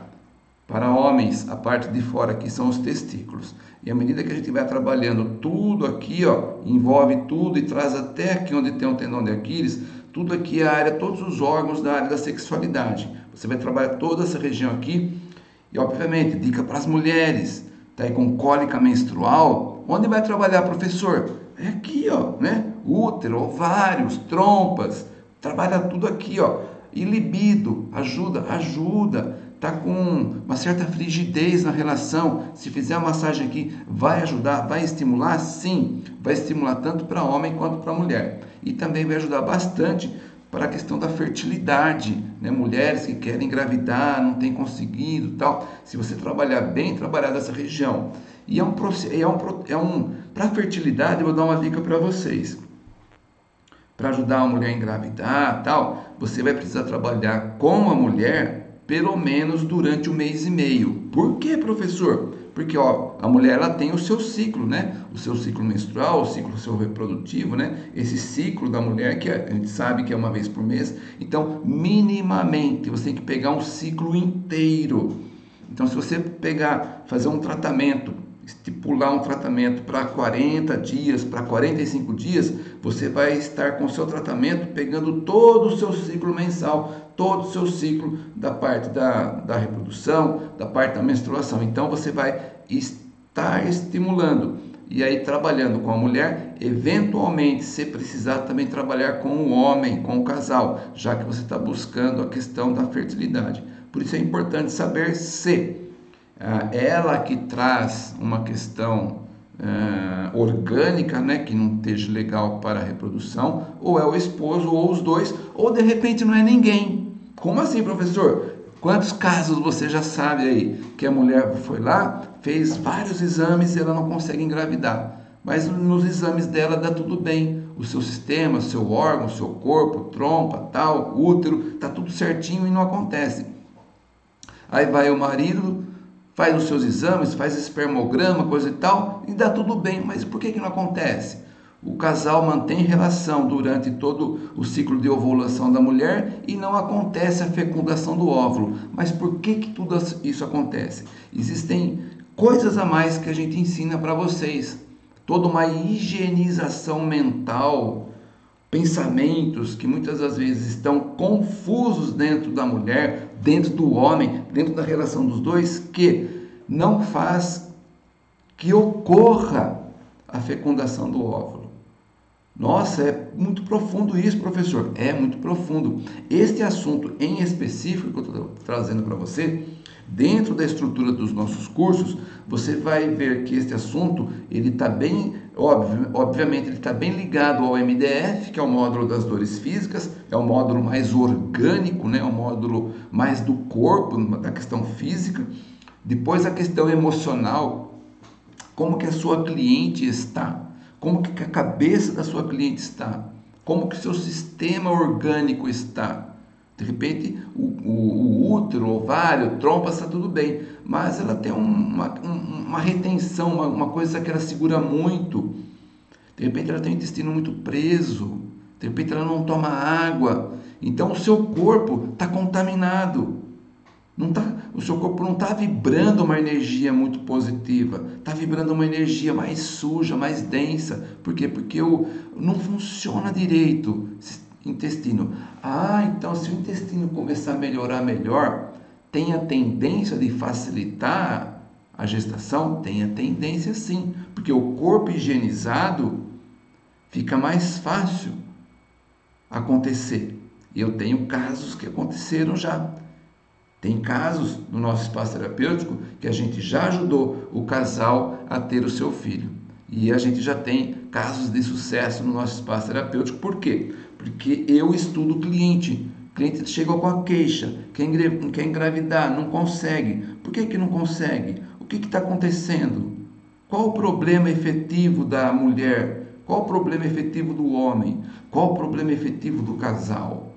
Para homens, a parte de fora aqui são os testículos. E à medida que a gente vai trabalhando tudo aqui, ó, envolve tudo e traz até aqui onde tem o tendão de Aquiles, tudo aqui é a área, todos os órgãos da área da sexualidade. Você vai trabalhar toda essa região aqui. E obviamente, dica para as mulheres, está aí com cólica menstrual, onde vai trabalhar, professor? É aqui, ó, né? Útero, ovários, trompas, trabalha tudo aqui, ó. E libido, ajuda, ajuda. Tá com uma certa frigidez na relação. Se fizer a massagem aqui, vai ajudar, vai estimular? Sim, vai estimular tanto para homem quanto para mulher. E também vai ajudar bastante para a questão da fertilidade, né? mulheres que querem engravidar, não têm conseguido tal. Se você trabalhar bem, trabalhar nessa região. E é um, é um, é um para fertilidade, eu vou dar uma dica para vocês. Para ajudar a mulher a engravidar tal, você vai precisar trabalhar com a mulher pelo menos durante um mês e meio. Por quê, professor? Porque ó, a mulher ela tem o seu ciclo, né? O seu ciclo menstrual, o ciclo seu reprodutivo, né? Esse ciclo da mulher que a gente sabe que é uma vez por mês. Então, minimamente, você tem que pegar um ciclo inteiro. Então, se você pegar, fazer um tratamento, estipular um tratamento para 40 dias, para 45 dias, você vai estar com o seu tratamento pegando todo o seu ciclo mensal, todo o seu ciclo da parte da, da reprodução, da parte da menstruação. Então você vai estar estimulando e aí trabalhando com a mulher, eventualmente, se precisar também trabalhar com o homem, com o casal, já que você está buscando a questão da fertilidade. Por isso é importante saber se ela que traz uma questão uh, orgânica, né, que não esteja legal para a reprodução, ou é o esposo, ou os dois, ou de repente não é ninguém. Como assim, professor? Quantos casos você já sabe aí que a mulher foi lá, fez vários exames e ela não consegue engravidar? Mas nos exames dela dá tudo bem. O seu sistema, seu órgão, seu corpo, trompa, tal, útero, tá tudo certinho e não acontece. Aí vai o marido, faz os seus exames, faz espermograma, coisa e tal, e dá tudo bem. Mas por que, que não acontece? O casal mantém relação durante todo o ciclo de ovulação da mulher e não acontece a fecundação do óvulo. Mas por que, que tudo isso acontece? Existem coisas a mais que a gente ensina para vocês. Toda uma higienização mental, pensamentos que muitas das vezes estão confusos dentro da mulher, dentro do homem, dentro da relação dos dois, que não faz que ocorra a fecundação do óvulo. Nossa, é muito profundo isso, professor. É muito profundo. Este assunto em específico que eu estou trazendo para você, dentro da estrutura dos nossos cursos, você vai ver que este assunto ele está bem Óbvio, obviamente, ele está bem ligado ao MDF, que é o módulo das dores físicas, é o módulo mais orgânico, né? é o módulo mais do corpo, da questão física. Depois a questão emocional, como que a sua cliente está, como que a cabeça da sua cliente está, como que o seu sistema orgânico está. De repente, o, o, o útero, o ovário, trompa, está tudo bem, mas ela tem uma, uma retenção, uma, uma coisa que ela segura muito. De repente, ela tem o intestino muito preso, de repente, ela não toma água. Então, o seu corpo está contaminado. Não tá, o seu corpo não está vibrando uma energia muito positiva, está vibrando uma energia mais suja, mais densa. Por quê? Porque o, não funciona direito intestino. Ah, então se o intestino começar a melhorar melhor, tem a tendência de facilitar a gestação? Tem a tendência sim, porque o corpo higienizado fica mais fácil acontecer. Eu tenho casos que aconteceram já. Tem casos no nosso espaço terapêutico que a gente já ajudou o casal a ter o seu filho. E a gente já tem casos de sucesso no nosso espaço terapêutico. Por quê? Porque eu estudo o cliente. O cliente chega com a queixa, quer engravidar, não consegue. Por que, que não consegue? O que está acontecendo? Qual o problema efetivo da mulher? Qual o problema efetivo do homem? Qual o problema efetivo do casal?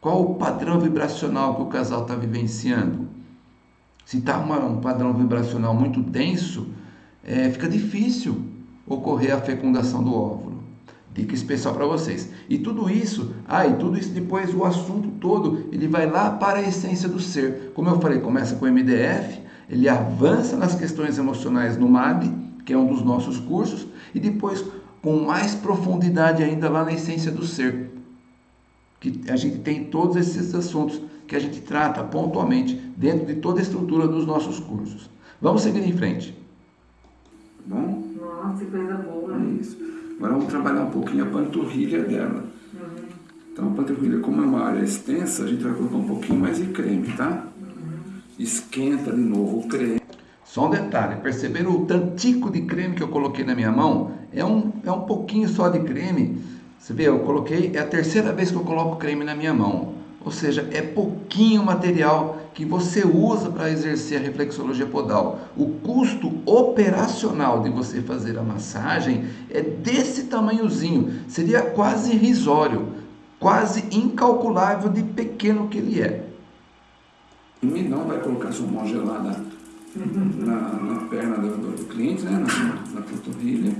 Qual o padrão vibracional que o casal está vivenciando? Se está um padrão vibracional muito denso, é, fica difícil ocorrer a fecundação do óvulo. Dica especial para vocês. E tudo isso, ah, e tudo isso depois, o assunto todo, ele vai lá para a essência do ser. Como eu falei, começa com o MDF, ele avança nas questões emocionais no MAB, que é um dos nossos cursos, e depois com mais profundidade ainda lá na essência do ser. Que a gente tem todos esses assuntos que a gente trata pontualmente dentro de toda a estrutura dos nossos cursos. Vamos seguir em frente. bom? Nossa, que coisa boa. Isso. Agora vamos trabalhar um pouquinho a panturrilha dela. Então a panturrilha, como é uma área extensa, a gente vai colocar um pouquinho mais de creme, tá? Esquenta de novo o creme. Só um detalhe, perceberam o tantico de creme que eu coloquei na minha mão? É um, é um pouquinho só de creme. Você vê, eu coloquei, é a terceira vez que eu coloco creme na minha mão. Ou seja, é pouquinho material que você usa para exercer a reflexologia podal. O custo operacional de você fazer a massagem é desse tamanhozinho, seria quase irrisório, quase incalculável de pequeno que ele é. E não vai colocar sua mão gelada na, na perna do, do, cliente, né? na, na panturrilha.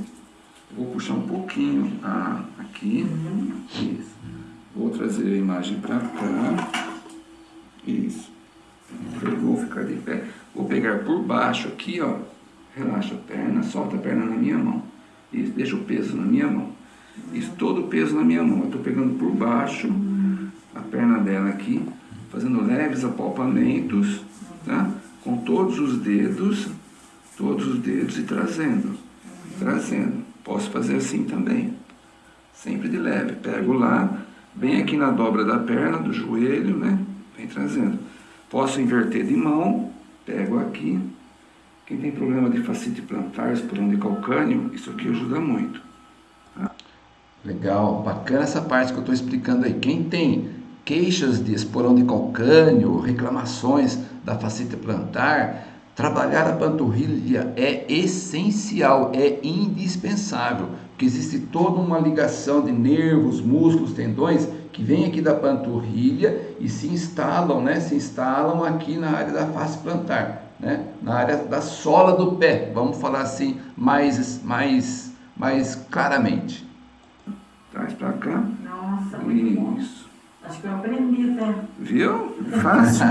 Vou puxar um pouquinho ah, aqui. Isso. Vou trazer a imagem para cá. Isso. Vou ficar de pé. Vou pegar por baixo aqui, ó. Relaxa a perna, solta a perna na minha mão. Isso, deixa o peso na minha mão. Isso, todo o peso na minha mão. Eu estou pegando por baixo a perna dela aqui, fazendo leves apalpamentos, tá? Com todos os dedos, todos os dedos e trazendo, trazendo. Posso fazer assim também, sempre de leve. Pego lá, Vem aqui na dobra da perna, do joelho, né? Vem trazendo. Posso inverter de mão, pego aqui. Quem tem problema de facite plantar, esporão de calcânio, isso aqui ajuda muito. Tá? Legal, bacana essa parte que eu estou explicando aí. Quem tem queixas de esporão de calcânio, reclamações da facite plantar, trabalhar a panturrilha é essencial, é indispensável que existe toda uma ligação de nervos, músculos, tendões que vem aqui da panturrilha e se instalam, né? Se instalam aqui na área da face plantar, né? Na área da sola do pé. Vamos falar assim mais mais mais claramente. Traz para cá. Nossa, muito Isso. Acho que eu aprendi até. Viu? Fácil.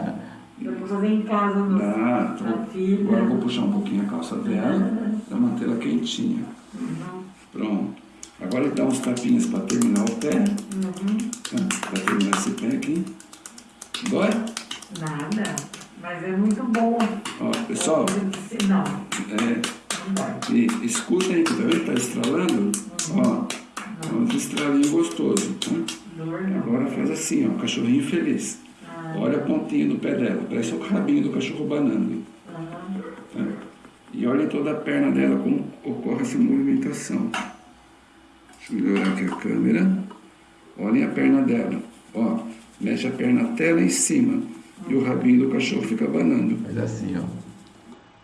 eu vou fazer em casa no, ah, tô, filha. Agora eu vou puxar um pouquinho a calça dela para manter ela quentinha. Uhum. Pronto. Agora dá uns tapinhas para terminar o pé. Uhum. Tá? Para terminar esse pé aqui. Dói? Nada. Mas é muito bom. Ó, pessoal. Não. É, e, escuta aí, tá vendo? Tá estralando? Uhum. Ó. É um estralinho gostoso. Tá? Agora faz assim, ó, cachorrinho feliz. Ah, olha a pontinha do pé dela, parece o rabinho do cachorro banando. Tá? E olha toda a perna dela, como ocorre essa movimentação. Deixa eu melhorar aqui a câmera. Olhem a perna dela. Ó, mexe a perna até lá em cima. E o rabinho do cachorro fica banando. Faz assim, ó.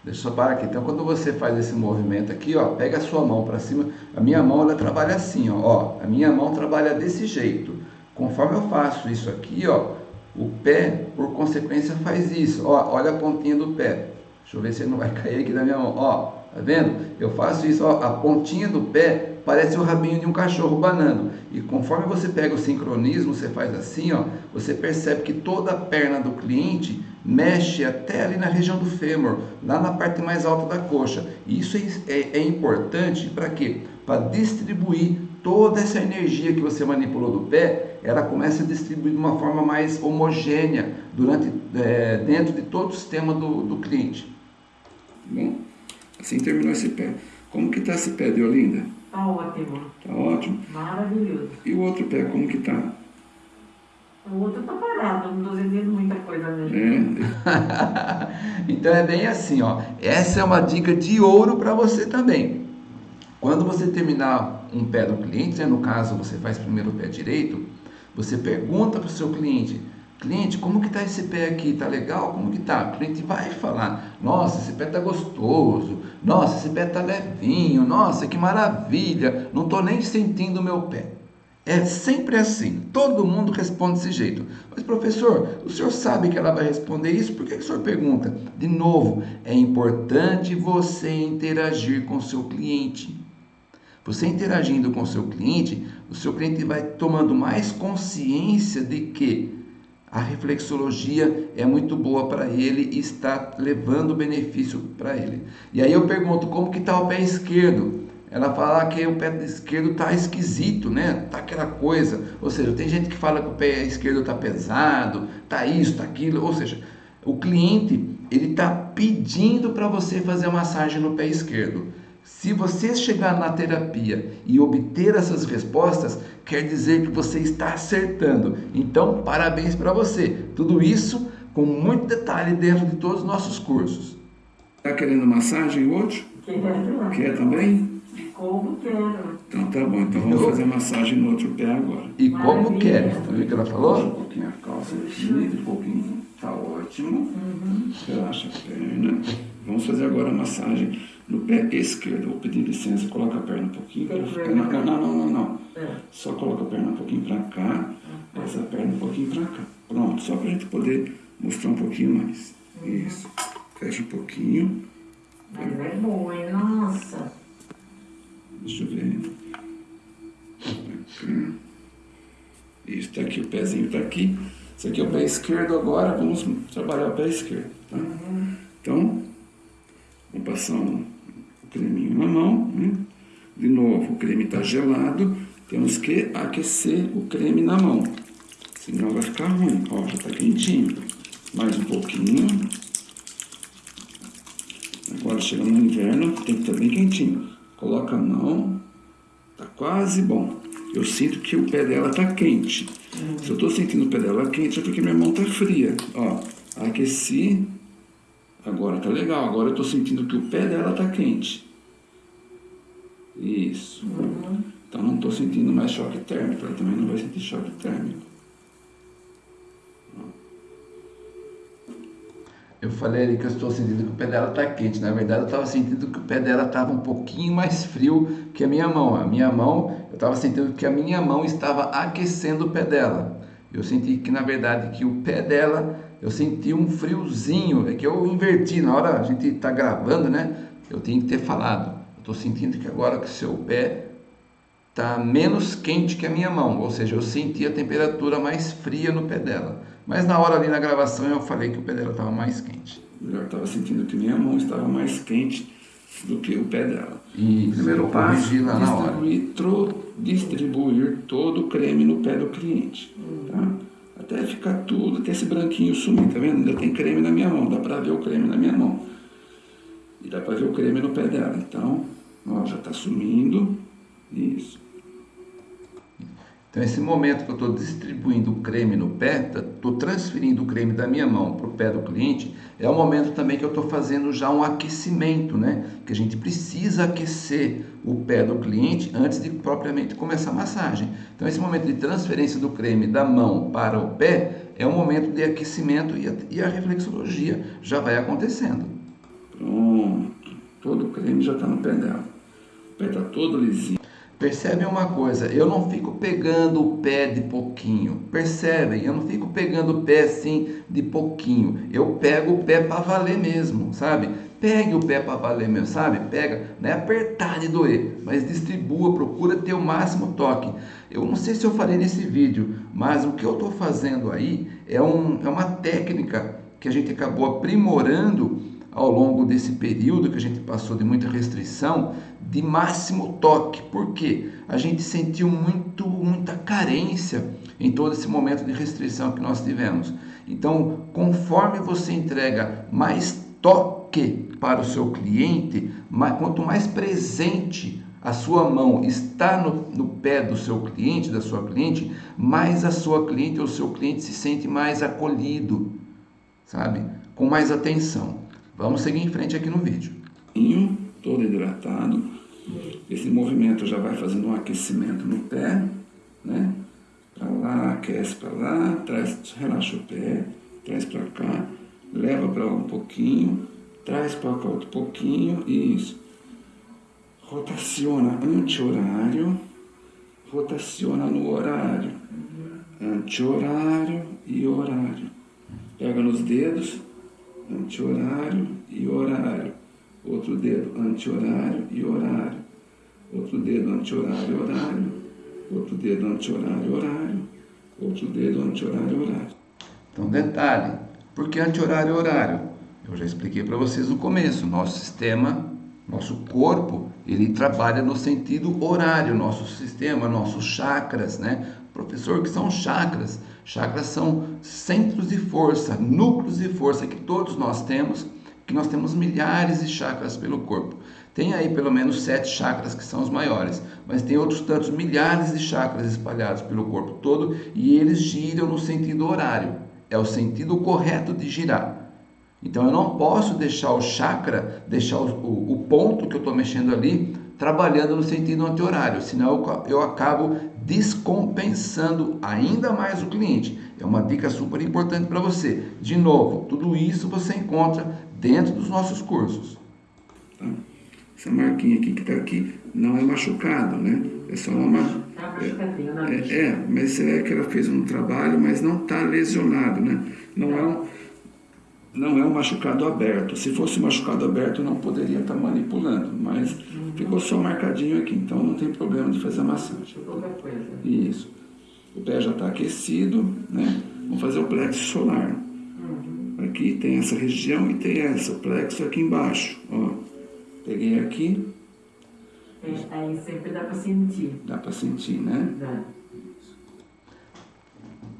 Deixa eu só parar aqui. Então, quando você faz esse movimento aqui, ó, pega a sua mão para cima. A minha mão, ela trabalha assim, ó. A minha mão trabalha desse jeito. Conforme eu faço isso aqui, ó, o pé, por consequência, faz isso. Ó, olha a pontinha do pé. Deixa eu ver se ele não vai cair aqui da minha mão. Ó, tá vendo? Eu faço isso, ó, a pontinha do pé parece o rabinho de um cachorro banando. E conforme você pega o sincronismo, você faz assim, ó, você percebe que toda a perna do cliente mexe até ali na região do fêmur, lá na parte mais alta da coxa. E isso é, é, é importante para quê? Para distribuir toda essa energia que você manipulou do pé, ela começa a distribuir de uma forma mais homogênea durante, é, dentro de todo o sistema do, do cliente. Bom, assim terminou esse pé. Como que está esse pé de Olinda? Está ótimo. Está ótimo? Maravilhoso. E o outro pé, como que está? O outro está parado, não estou sentindo muita coisa nele. É. então é bem assim, ó. Essa é uma dica de ouro para você também. Quando você terminar um pé do cliente, né, no caso você faz primeiro o pé direito, você pergunta para o seu cliente, Cliente, como que está esse pé aqui? Tá legal? Como que tá? O cliente vai falar, nossa, esse pé tá gostoso, nossa, esse pé tá levinho, nossa, que maravilha, não estou nem sentindo o meu pé. É sempre assim, todo mundo responde desse jeito. Mas professor, o senhor sabe que ela vai responder isso? Por que, que o senhor pergunta? De novo, é importante você interagir com o seu cliente. Você interagindo com o seu cliente, o seu cliente vai tomando mais consciência de que a reflexologia é muito boa para ele e está levando benefício para ele. E aí eu pergunto, como que está o pé esquerdo? Ela fala que o pé esquerdo está esquisito, né? Tá aquela coisa. Ou seja, tem gente que fala que o pé esquerdo está pesado, tá isso, tá aquilo. Ou seja, o cliente ele está pedindo para você fazer a massagem no pé esquerdo. Se você chegar na terapia e obter essas respostas, quer dizer que você está acertando. Então, parabéns para você. Tudo isso com muito detalhe dentro de todos os nossos cursos. Está querendo massagem outro? Quero. Quer também? Como quero. Então tá bom, então vamos fazer massagem no outro pé agora. E como Maravilha. quer? Tá vendo o que ela Puxa um falou? pouquinho a calça aqui, um pouquinho, tá ótimo. Relaxa a perna. Vamos fazer agora a massagem no pé esquerdo. Vou pedir licença, coloca a perna um pouquinho para ficar. Não, não, não, não, não. É. Só coloca a perna um pouquinho para cá, essa perna um pouquinho para cá. Pronto, só para a gente poder mostrar um pouquinho mais. Isso. Fecha um pouquinho. Mas é boa, hein? Nossa. Deixa eu ver. Cá. Isso, tá aqui, o pezinho tá aqui. Esse aqui é o pé esquerdo agora, vamos trabalhar o pé esquerdo, tá? Então, vamos passar um, creminho na mão, né? De novo, o creme está gelado, temos que aquecer o creme na mão, senão vai ficar ruim. Ó, já está quentinho. Mais um pouquinho. Agora chega no inverno, tem que estar bem quentinho. Coloca a mão, tá quase bom. Eu sinto que o pé dela tá quente. Se eu tô sentindo o pé dela quente é porque minha mão tá fria. Ó, aqueci. Agora tá legal. Agora eu tô sentindo que o pé dela tá quente. Isso. Então não tô sentindo mais choque térmico. Ela também não vai sentir choque térmico. Eu falei ali que eu estou sentindo que o pé dela está quente. Na verdade, eu estava sentindo que o pé dela estava um pouquinho mais frio que a minha mão. A minha mão, eu estava sentindo que a minha mão estava aquecendo o pé dela. Eu senti que, na verdade, que o pé dela, eu senti um friozinho. É que eu inverti. Na hora a gente está gravando, né? Eu tenho que ter falado. Eu estou sentindo que agora que o seu pé está menos quente que a minha mão. Ou seja, eu senti a temperatura mais fria no pé dela. Mas na hora ali na gravação eu falei que o pé dela estava mais quente. Eu estava sentindo que minha mão estava mais quente do que o pé dela. E Primeiro eu passo, distribuir, tro- distribuir todo o creme no pé do cliente. Tá? Até ficar tudo, até esse branquinho sumir, tá vendo? Ainda tem creme na minha mão, dá pra ver o creme na minha mão. E dá pra ver o creme no pé dela. Então, ó, já tá sumindo. Isso. Então, esse momento que eu estou distribuindo o creme no pé, estou transferindo o creme da minha mão para o pé do cliente, é o momento também que eu estou fazendo já um aquecimento, né? Que a gente precisa aquecer o pé do cliente antes de propriamente começar a massagem. Então, esse momento de transferência do creme da mão para o pé é um momento de aquecimento e a, e a reflexologia já vai acontecendo. Pronto. Todo o creme já tá no pé dela. O pé tá todo lisinho. Percebem uma coisa, eu não fico pegando o pé de pouquinho. Percebem? Eu não fico pegando o pé assim de pouquinho. Eu pego o pé para valer mesmo, sabe? Pegue o pé para mesmo, sabe? Pega, não é apertar de doer, mas distribua, procura ter o máximo toque. Eu não sei se eu falei nesse vídeo, mas o que eu estou fazendo aí é, um, é uma técnica que a gente acabou aprimorando ao longo desse período que a gente passou de muita restrição, de máximo toque. Por quê? A gente sentiu muito, muita carência em todo esse momento de restrição que nós tivemos. Então, conforme você entrega mais toque para o seu cliente, quanto mais presente a sua mão está no, no pé do seu cliente, da sua cliente, mais a sua cliente ou seu cliente se sente mais acolhido, sabe? Com mais atenção. Vamos seguir em frente aqui no vídeo. Todo hidratado. Esse movimento já vai fazendo um aquecimento no pé, né? Pra lá, aquece pra lá, traz, relaxa o pé, traz pra cá, leva lá um pouquinho, traz pra cá outro pouquinho, isso. Rotaciona anti-horário, rotaciona no horário, anti-horário e horário. Pega nos dedos, anti-horário e horário. Outro dedo, anti-horário e horário. Outro dedo, anti-horário horário. Outro dedo, anti-horário horário. Outro dedo, anti-horário horário. Então, detalhe, por que anti-horário e horário? Eu já expliquei para vocês no começo, nosso sistema, nosso corpo, ele trabalha no sentido horário, nosso sistema, nossos chakras, né? Professor, que são chakras? Chakras são centros de força, núcleos de força que todos nós temos, que nós temos milhares de chakras pelo corpo. Tem aí pelo menos sete chakras que são os maiores, mas tem outros tantos milhares de chakras espalhados pelo corpo todo e eles giram no sentido horário. É o sentido correto de girar. Então eu não posso deixar o chakra, deixar o, o, o ponto que eu estou mexendo ali trabalhando no sentido anti-horário, senão eu, eu acabo descompensando ainda mais o cliente. É uma dica super importante para você. De novo, tudo isso você encontra dentro dos nossos cursos. Tá? Essa marquinha aqui que está aqui não é machucado, né? É só uma. Tá machucadinho, é, é, é, mas é que ela fez um trabalho, mas não está lesionado, né? Não é um não é um machucado aberto. Se fosse um machucado aberto, não poderia estar manipulando, mas uhum. ficou só marcadinho aqui, então não tem problema de fazer a massagem. Isso. O pé já está aquecido, né? Vamos fazer o plexo solar. Uhum. Aqui tem essa região e tem essa, o plexo aqui embaixo. Ó. Peguei aqui. É, aí sempre dá para sentir. Dá para sentir, né? Dá.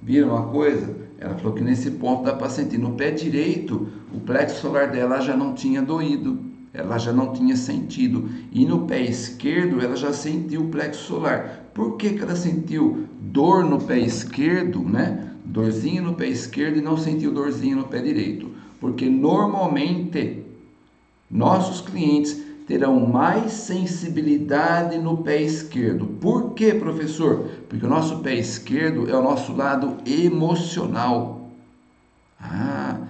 Viram uma coisa? Ela falou que nesse ponto dá para sentir. No pé direito, o plexo solar dela já não tinha doído, ela já não tinha sentido. E no pé esquerdo, ela já sentiu o plexo solar. Por que, que ela sentiu dor no pé esquerdo, né? Dorzinho no pé esquerdo e não sentiu dorzinho no pé direito? Porque normalmente nossos clientes terão mais sensibilidade no pé esquerdo. Por quê, professor? Porque o nosso pé esquerdo é o nosso lado emocional. Ah,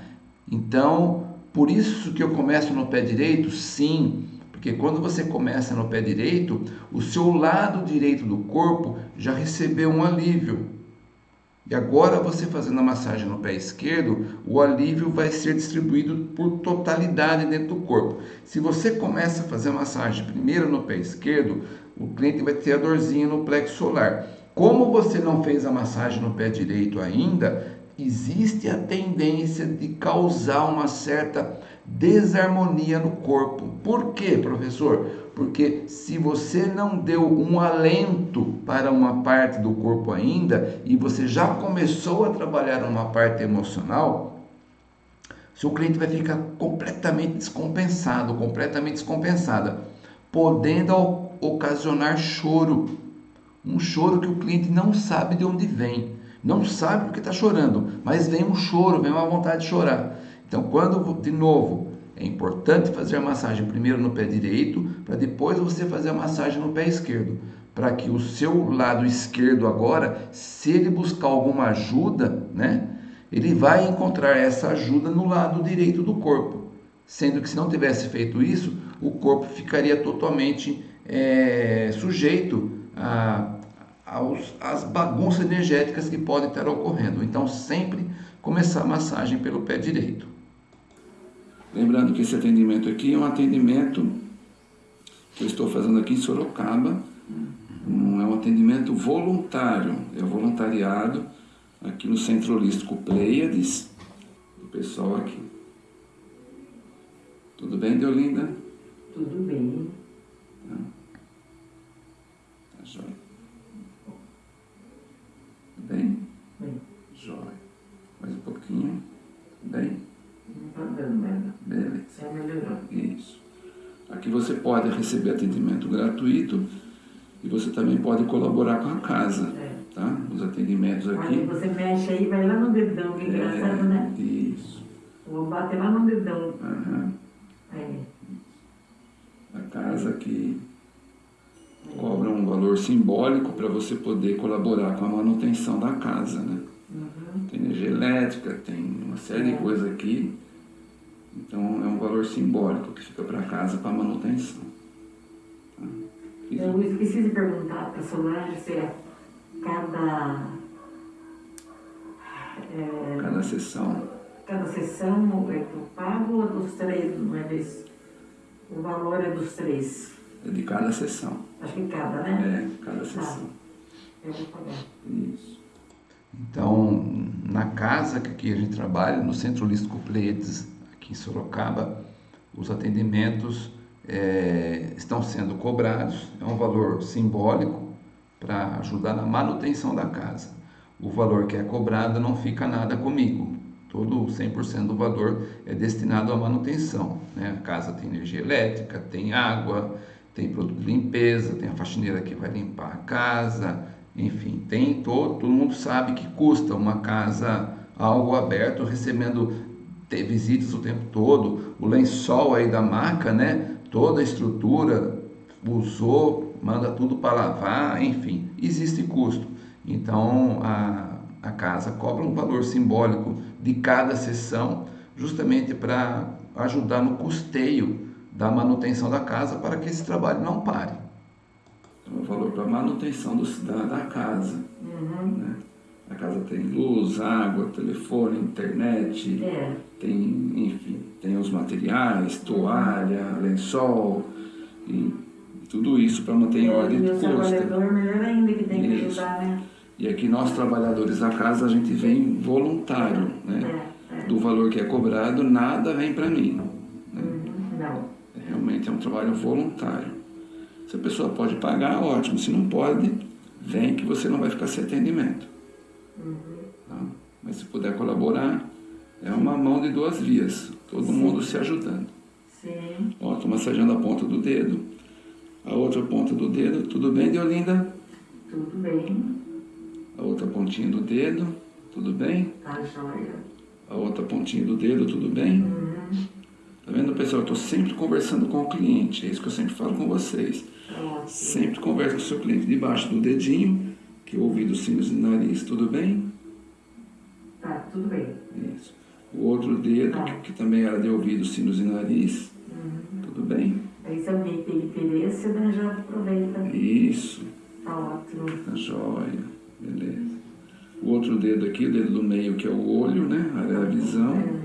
então, por isso que eu começo no pé direito? Sim, porque quando você começa no pé direito, o seu lado direito do corpo já recebeu um alívio. E agora você fazendo a massagem no pé esquerdo, o alívio vai ser distribuído por totalidade dentro do corpo. Se você começa a fazer a massagem primeiro no pé esquerdo, o cliente vai ter a dorzinha no plexo solar. Como você não fez a massagem no pé direito ainda, existe a tendência de causar uma certa desarmonia no corpo. Por quê, professor? Porque se você não deu um alento para uma parte do corpo ainda e você já começou a trabalhar uma parte emocional, seu cliente vai ficar completamente descompensado, completamente descompensada, podendo ocasionar choro. Um choro que o cliente não sabe de onde vem, não sabe porque está chorando, mas vem um choro, vem uma vontade de chorar. Então, quando, de novo, é importante fazer a massagem primeiro no pé direito, para depois você fazer a massagem no pé esquerdo, para que o seu lado esquerdo agora, se ele buscar alguma ajuda, né, ele vai encontrar essa ajuda no lado direito do corpo. Sendo que se não tivesse feito isso, o corpo ficaria totalmente é, sujeito a, aos, às bagunças energéticas que podem estar ocorrendo. Então, sempre começar a massagem pelo pé direito. Lembrando que esse atendimento aqui é um atendimento que eu estou fazendo aqui em Sorocaba. É um atendimento voluntário, é voluntariado aqui no Centro Holístico Pleiades, do pessoal aqui. Tudo bem, Deolinda? Tudo bem. Tá, tá jóia. Tudo bem? Bem. Jóia. Mais um pouquinho. Bem? Não está dando nada. Beleza. Já melhorou. Isso. Aqui você pode receber atendimento gratuito e você também pode colaborar com a casa, É. tá? Os atendimentos Aí aqui. você mexe aí, vai lá no dedão, que engraçado, né? É, isso. Vou bater lá no dedão. Aham. É. A casa que cobra um valor simbólico para você poder colaborar com a manutenção da casa, né? Uhum. Tem energia elétrica, tem uma série de coisas aqui. Então é um valor simbólico que fica para casa para manutenção. Tá? Eu esqueci de perguntar para a Solange se é cada, é, cada sessão. cada sessão é do pago ou dos três, não é desse? O valor é dos três. É de cada sessão. Acho que cada, né? É, cada sessão. Eu vou pagar. Isso. Então, na casa que aqui a gente trabalha, no Centro Holístico Pleiades, aqui em Sorocaba, os atendimentos eh, estão sendo cobrados, é um valor simbólico para ajudar na manutenção da casa. o valor que é cobrado não fica nada comigo. Todo 100% do valor é destinado à manutenção. Né? A casa tem energia elétrica, tem água, tem produto de limpeza, tem a faxineira que vai limpar a casa, enfim, tem todo, todo mundo sabe que custa uma casa algo aberto, recebendo visitas o tempo todo, o lençol aí da maca, né? Toda a estrutura usou, manda tudo para lavar, enfim, existe custo. Então a, a casa cobra um valor simbólico de cada sessão, justamente para ajudar no custeio da manutenção da casa para que esse trabalho não pare. Então, o valor para manutenção do, da, da casa. Uhum. Né? A casa tem luz, água, telefone, internet, é. tem, enfim, tem os materiais, toalha, lençol, e tudo isso para manter em é, ordem de custo. melhor ainda que tem que ajudar, né? E aqui nós trabalhadores da casa a gente vem voluntário, né? É, é. Do valor que é cobrado, nada vem para mim. Né? Uhum, não. Realmente é um trabalho voluntário. Se a pessoa pode pagar, ótimo. Se não pode, vem que você não vai ficar sem atendimento. Uhum. Tá? Mas se puder colaborar, é uma mão de duas vias. Todo Sim. mundo se ajudando. Sim. Ó, tô massageando a ponta do dedo. A outra ponta do dedo. Tudo bem, Deolinda? Tudo bem. A outra pontinha do dedo. Tudo bem? Tá joia. A outra pontinha do dedo, tudo bem? Uhum. Tá vendo, pessoal? Eu estou sempre conversando com o cliente. É isso que eu sempre falo com vocês. Ótimo. Sempre conversa com o seu cliente debaixo do dedinho, que é o ouvido, cílios e nariz. Tudo bem? Tá, tudo bem. Isso. O outro dedo, tá. que, que, também era de ouvido, cílios e nariz. Uhum. Tudo bem? Aí se alguém tem interesse, né, já aproveita. Isso. Tá ótimo. Tá joia. Beleza. O outro dedo aqui, o dedo do meio, que é o olho, né? A área da visão. É.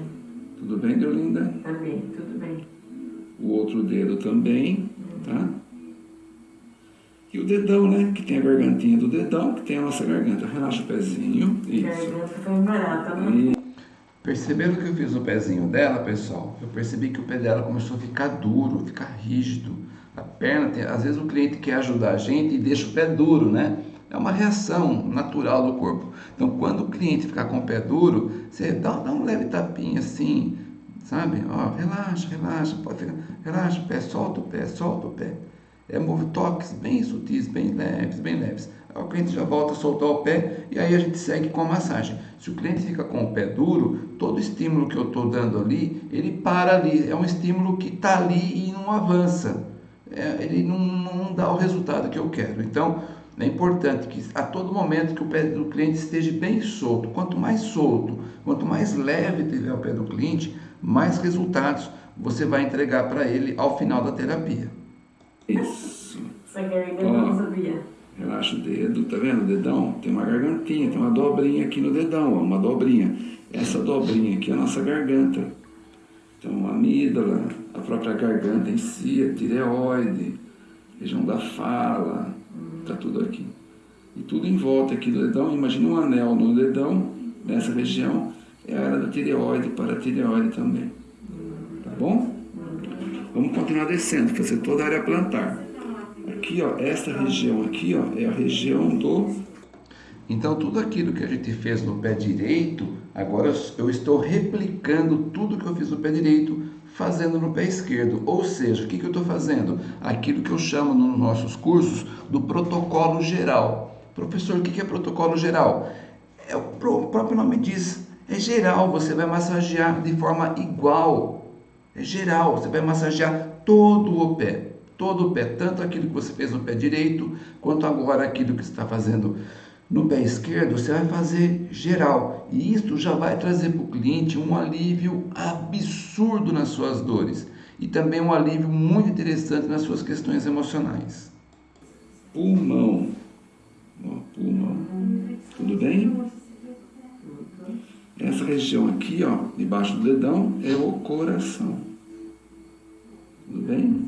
Tudo bem, Deolinda? Também, tudo bem. O outro dedo também, tá? E o dedão, né? Que tem a gargantinha do dedão, que tem a nossa garganta. Relaxa o pezinho. Isso. Garganta barata, né? Perceberam que eu fiz o pezinho dela, pessoal? Eu percebi que o pé dela começou a ficar duro, ficar rígido. A perna, tem... às vezes o cliente quer ajudar a gente e deixa o pé duro, né? É uma reação natural do corpo. Então, quando o cliente ficar com o pé duro, você dá, dá um leve tapinha assim, sabe? Ó, relaxa, relaxa, pode ficar, relaxa o pé, solta o pé, solta o pé. É toques bem sutis, bem leves, bem leves. Aí o cliente já volta a soltar o pé e aí a gente segue com a massagem. Se o cliente fica com o pé duro, todo estímulo que eu estou dando ali, ele para ali. É um estímulo que está ali e não avança. É, ele não, não dá o resultado que eu quero. Então, é importante que a todo momento que o pé do cliente esteja bem solto. Quanto mais solto, quanto mais leve tiver o pé do cliente, mais resultados você vai entregar para ele ao final da terapia. Isso. Ó. Relaxa o dedo, tá vendo? O dedão tem uma gargantinha, tem uma dobrinha aqui no dedão, ó, uma dobrinha. Essa dobrinha aqui é a nossa garganta. Então, a amígdala, a própria garganta em si, a tireoide, região da fala, Está tudo aqui. E tudo em volta aqui do dedão, imagina um anel no dedão, nessa região, é a área da tireoide, para a tireoide também. Tá bom? Vamos continuar descendo, fazer toda a área plantar. Aqui, ó, essa região aqui, ó, é a região do... Então, tudo aquilo que a gente fez no pé direito, agora eu estou replicando tudo que eu fiz no pé direito fazendo no pé esquerdo. Ou seja, o que, que eu estou fazendo? Aquilo que eu chamo nos nossos cursos do protocolo geral. Professor, o que, que é protocolo geral? É o próprio nome diz, é geral, você vai massagear de forma igual. É geral, você vai massagear todo o pé, todo o pé, tanto aquilo que você fez no pé direito, quanto agora aquilo que você está fazendo no pé esquerdo, você vai fazer geral. E isso já vai trazer para o cliente um alívio absurdo nas suas dores. E também um alívio muito interessante nas suas questões emocionais. Pulmão. Ó, pulmão. Tudo bem? Essa região aqui, ó, debaixo do dedão, é o coração. Tudo bem?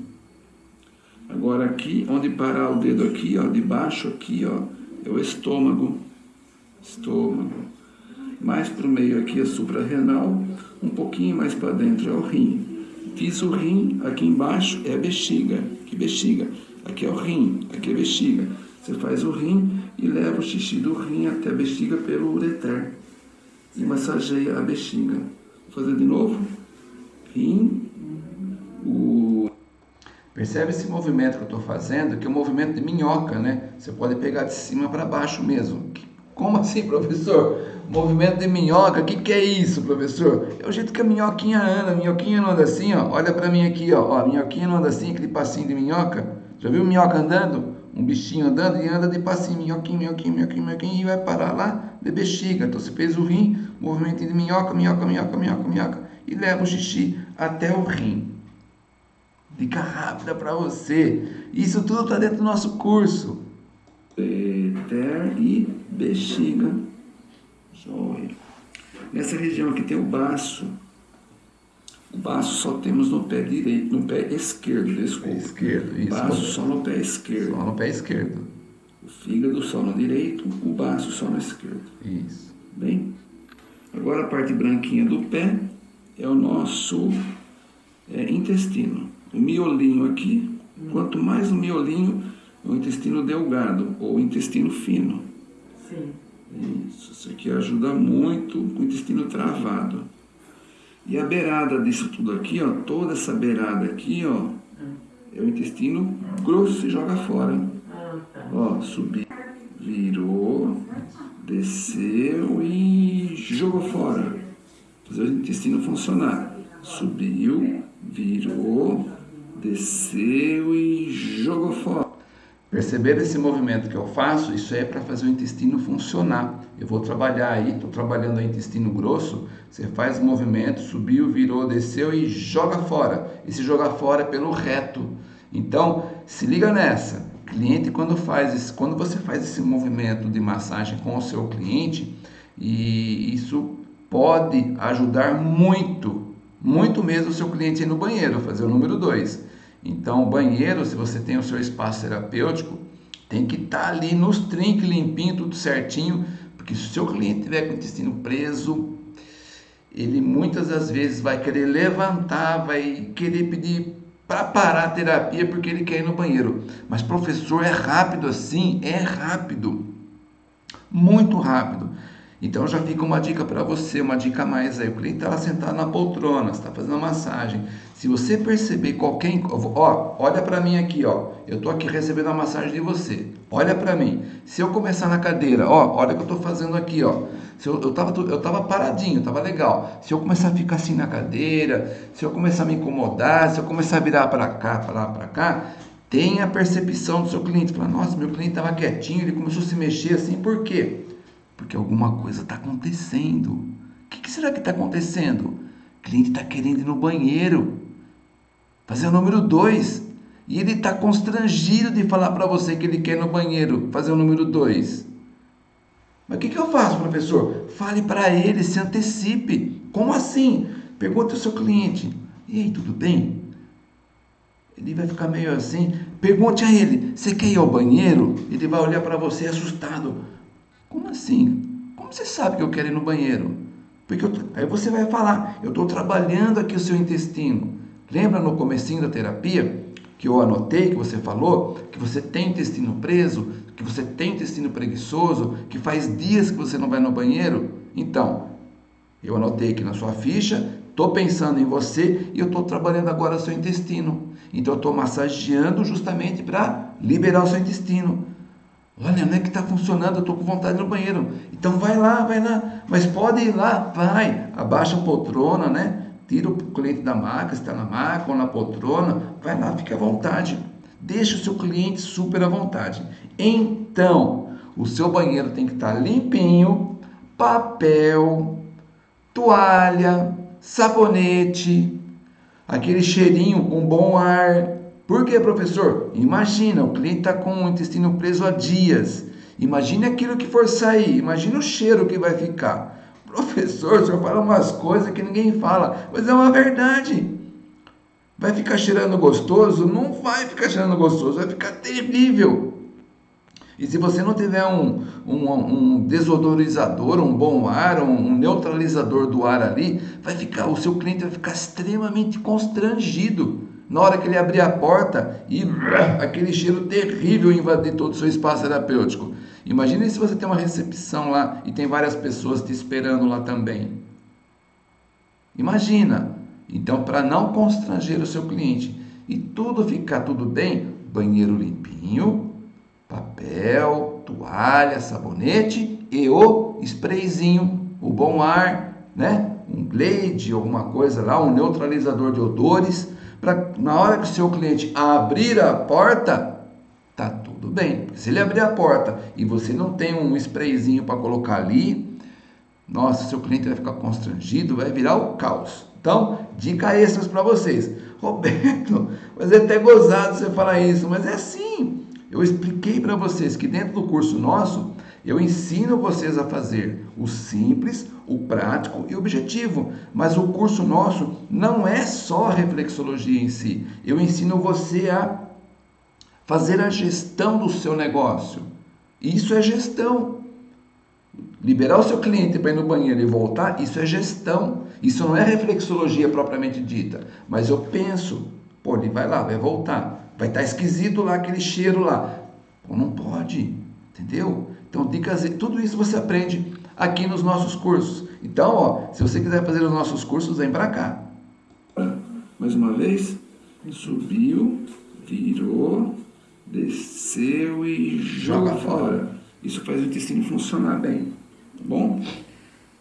Agora aqui, onde parar o dedo aqui, ó, debaixo aqui, ó, é o estômago, estômago. Mais para o meio aqui é suprarrenal, um pouquinho mais para dentro é o rim. Fiz o rim, aqui embaixo é a bexiga, que bexiga. Aqui é o rim, aqui é a bexiga. Você faz o rim e leva o xixi do rim até a bexiga pelo ureter. E massageia a bexiga. Vou fazer de novo. Rim. Percebe esse movimento que eu estou fazendo, que é um movimento de minhoca, né? Você pode pegar de cima para baixo mesmo. Como assim, professor? Movimento de minhoca, o que, que é isso, professor? É o jeito que a minhoquinha anda. A minhoquinha não anda assim, ó. Olha para mim aqui, ó. ó. A minhoquinha não anda assim, aquele passinho de minhoca. Já viu minhoca andando? Um bichinho andando e anda de passinho, minhoquinho, minhoquinho, minhoquinho, minhoquinho, e vai parar lá de bexiga. Então você fez o rim, movimento de minhoca, minhoca, minhoca, minhoca, minhoca, e leva o xixi até o rim. Dica rápida para você. Isso tudo está dentro do nosso curso. Eter e bexiga. Joia. Nessa região aqui tem o baço. O baço só temos no pé direito, no pé esquerdo, desculpa. Esquerdo, isso. O baço só no pé esquerdo. Só no pé esquerdo. O fígado só no direito, o baço só no esquerdo. Isso. Bem? Agora a parte branquinha do pé é o nosso é, intestino. O miolinho aqui, quanto mais o miolinho, o intestino delgado ou intestino fino. Sim. Isso, isso aqui ajuda muito com o intestino travado. E a beirada disso tudo aqui, ó, toda essa beirada aqui, ó, é o intestino grosso, se joga fora. Ah, tá. Ó, subiu, virou, desceu e jogou fora. Fazer o intestino funcionar. Subiu, virou, desceu e jogou fora. Perceber esse movimento que eu faço, isso é para fazer o intestino funcionar. Eu vou trabalhar aí, estou trabalhando o intestino grosso, você faz o movimento, subiu, virou, desceu e joga fora. E se jogar fora é pelo reto. Então, se liga nessa. Cliente, quando faz esse, quando você faz esse movimento de massagem com o seu cliente, e isso pode ajudar muito, muito mesmo o seu cliente ir no banheiro, fazer o número 2. Então, o banheiro, se você tem o seu espaço terapêutico, tem que estar tá ali nos trinques, limpinho, tudo certinho, porque se o seu cliente tiver com o intestino preso, ele muitas das vezes vai querer levantar, vai querer pedir para parar a terapia porque ele quer ir no banheiro. Mas professor, é rápido assim? É rápido. Muito rápido. Então já fica uma dica para você, uma dica a mais aí. O cliente está lá sentado na poltrona, está fazendo a massagem. Se você perceber qualquer, ó, olha para mim aqui, ó. Eu estou aqui recebendo a massagem de você. Olha para mim. Se eu começar na cadeira, ó, olha o que eu estou fazendo aqui, ó. Se eu, eu, tava, eu tava paradinho, tava legal. Se eu começar a ficar assim na cadeira, se eu começar a me incomodar, se eu começar a virar para cá, para lá, para cá, tenha a percepção do seu cliente. Fala, nossa, meu cliente estava quietinho, ele começou a se mexer assim, por quê? Porque alguma coisa está acontecendo. O que, que, será que está acontecendo? O cliente está querendo ir no banheiro. Fazer o número 2. E ele está constrangido de falar para você que ele quer ir no banheiro. Fazer o número 2. Mas o que, que eu faço, professor? Fale para ele, se antecipe. Como assim? Pergunta ao seu cliente. E aí, tudo bem? Ele vai ficar meio assim. Pergunte a ele: Você quer ir ao banheiro? Ele vai olhar para você assustado. Como assim? Como você sabe que eu quero ir no banheiro? Porque eu, aí você vai falar, eu estou trabalhando aqui o seu intestino. Lembra no comecinho da terapia que eu anotei, que você falou, que você tem intestino preso, que você tem intestino preguiçoso, que faz dias que você não vai no banheiro? Então, eu anotei aqui na sua ficha, estou pensando em você e eu estou trabalhando agora o seu intestino. Então, eu estou massageando justamente para liberar o seu intestino. Olha, não é que está funcionando, eu estou com vontade no banheiro. Então vai lá, vai lá. Mas pode ir lá, vai. Abaixa a poltrona, né? Tira o cliente da maca, está na maca ou na poltrona. Vai lá, fique à vontade. Deixa o seu cliente super à vontade. Então, o seu banheiro tem que estar tá limpinho, papel, toalha, sabonete, aquele cheirinho com bom ar, por que, professor? Imagina, o cliente está com o intestino preso há dias. Imagine aquilo que for sair, imagine o cheiro que vai ficar. Professor, o senhor fala umas coisas que ninguém fala, mas é uma verdade. Vai ficar cheirando gostoso? Não vai ficar cheirando gostoso, vai ficar terrível. E se você não tiver um, um, um desodorizador, um bom ar, um, um, neutralizador do ar ali, vai ficar, o seu cliente vai ficar extremamente constrangido na hora que ele abrir a porta e aquele cheiro terrível invadir todo o seu espaço terapêutico. Imagine se você tem uma recepção lá e tem várias pessoas te esperando lá também. Imagina. Então, para não constranger o seu cliente e tudo ficar tudo bem, banheiro limpinho, papel, toalha, sabonete e o sprayzinho, o bom ar, né? Um Glade, alguma coisa lá, um neutralizador de odores para na hora que o seu cliente abrir a porta, tá tudo bem. Se ele abrir a porta e você não tem um sprayzinho para colocar ali, nossa, seu cliente vai ficar constrangido, vai virar o caos. Então, dica extras para vocês. Roberto, mas é até gozado você falar isso, mas é assim. Eu expliquei para vocês que dentro do curso nosso, eu ensino vocês a fazer o simples, o prático e o objetivo. Mas o curso nosso não é só reflexologia em si. Eu ensino você a fazer a gestão do seu negócio. Isso é gestão. Liberar o seu cliente para ir no banheiro e voltar, isso é gestão. Isso não é reflexologia propriamente dita. Mas eu penso, pô, ele vai lá, vai voltar. Vai estar tá esquisito lá aquele cheiro lá. Pô, não pode, entendeu? Então, dicas, tudo isso você aprende aqui nos nossos cursos. Então, ó, se você quiser fazer os nossos cursos, vem para cá. Mais uma vez, subiu, virou, desceu e joga, joga fora. Isso faz o intestino funcionar bem, tá bom?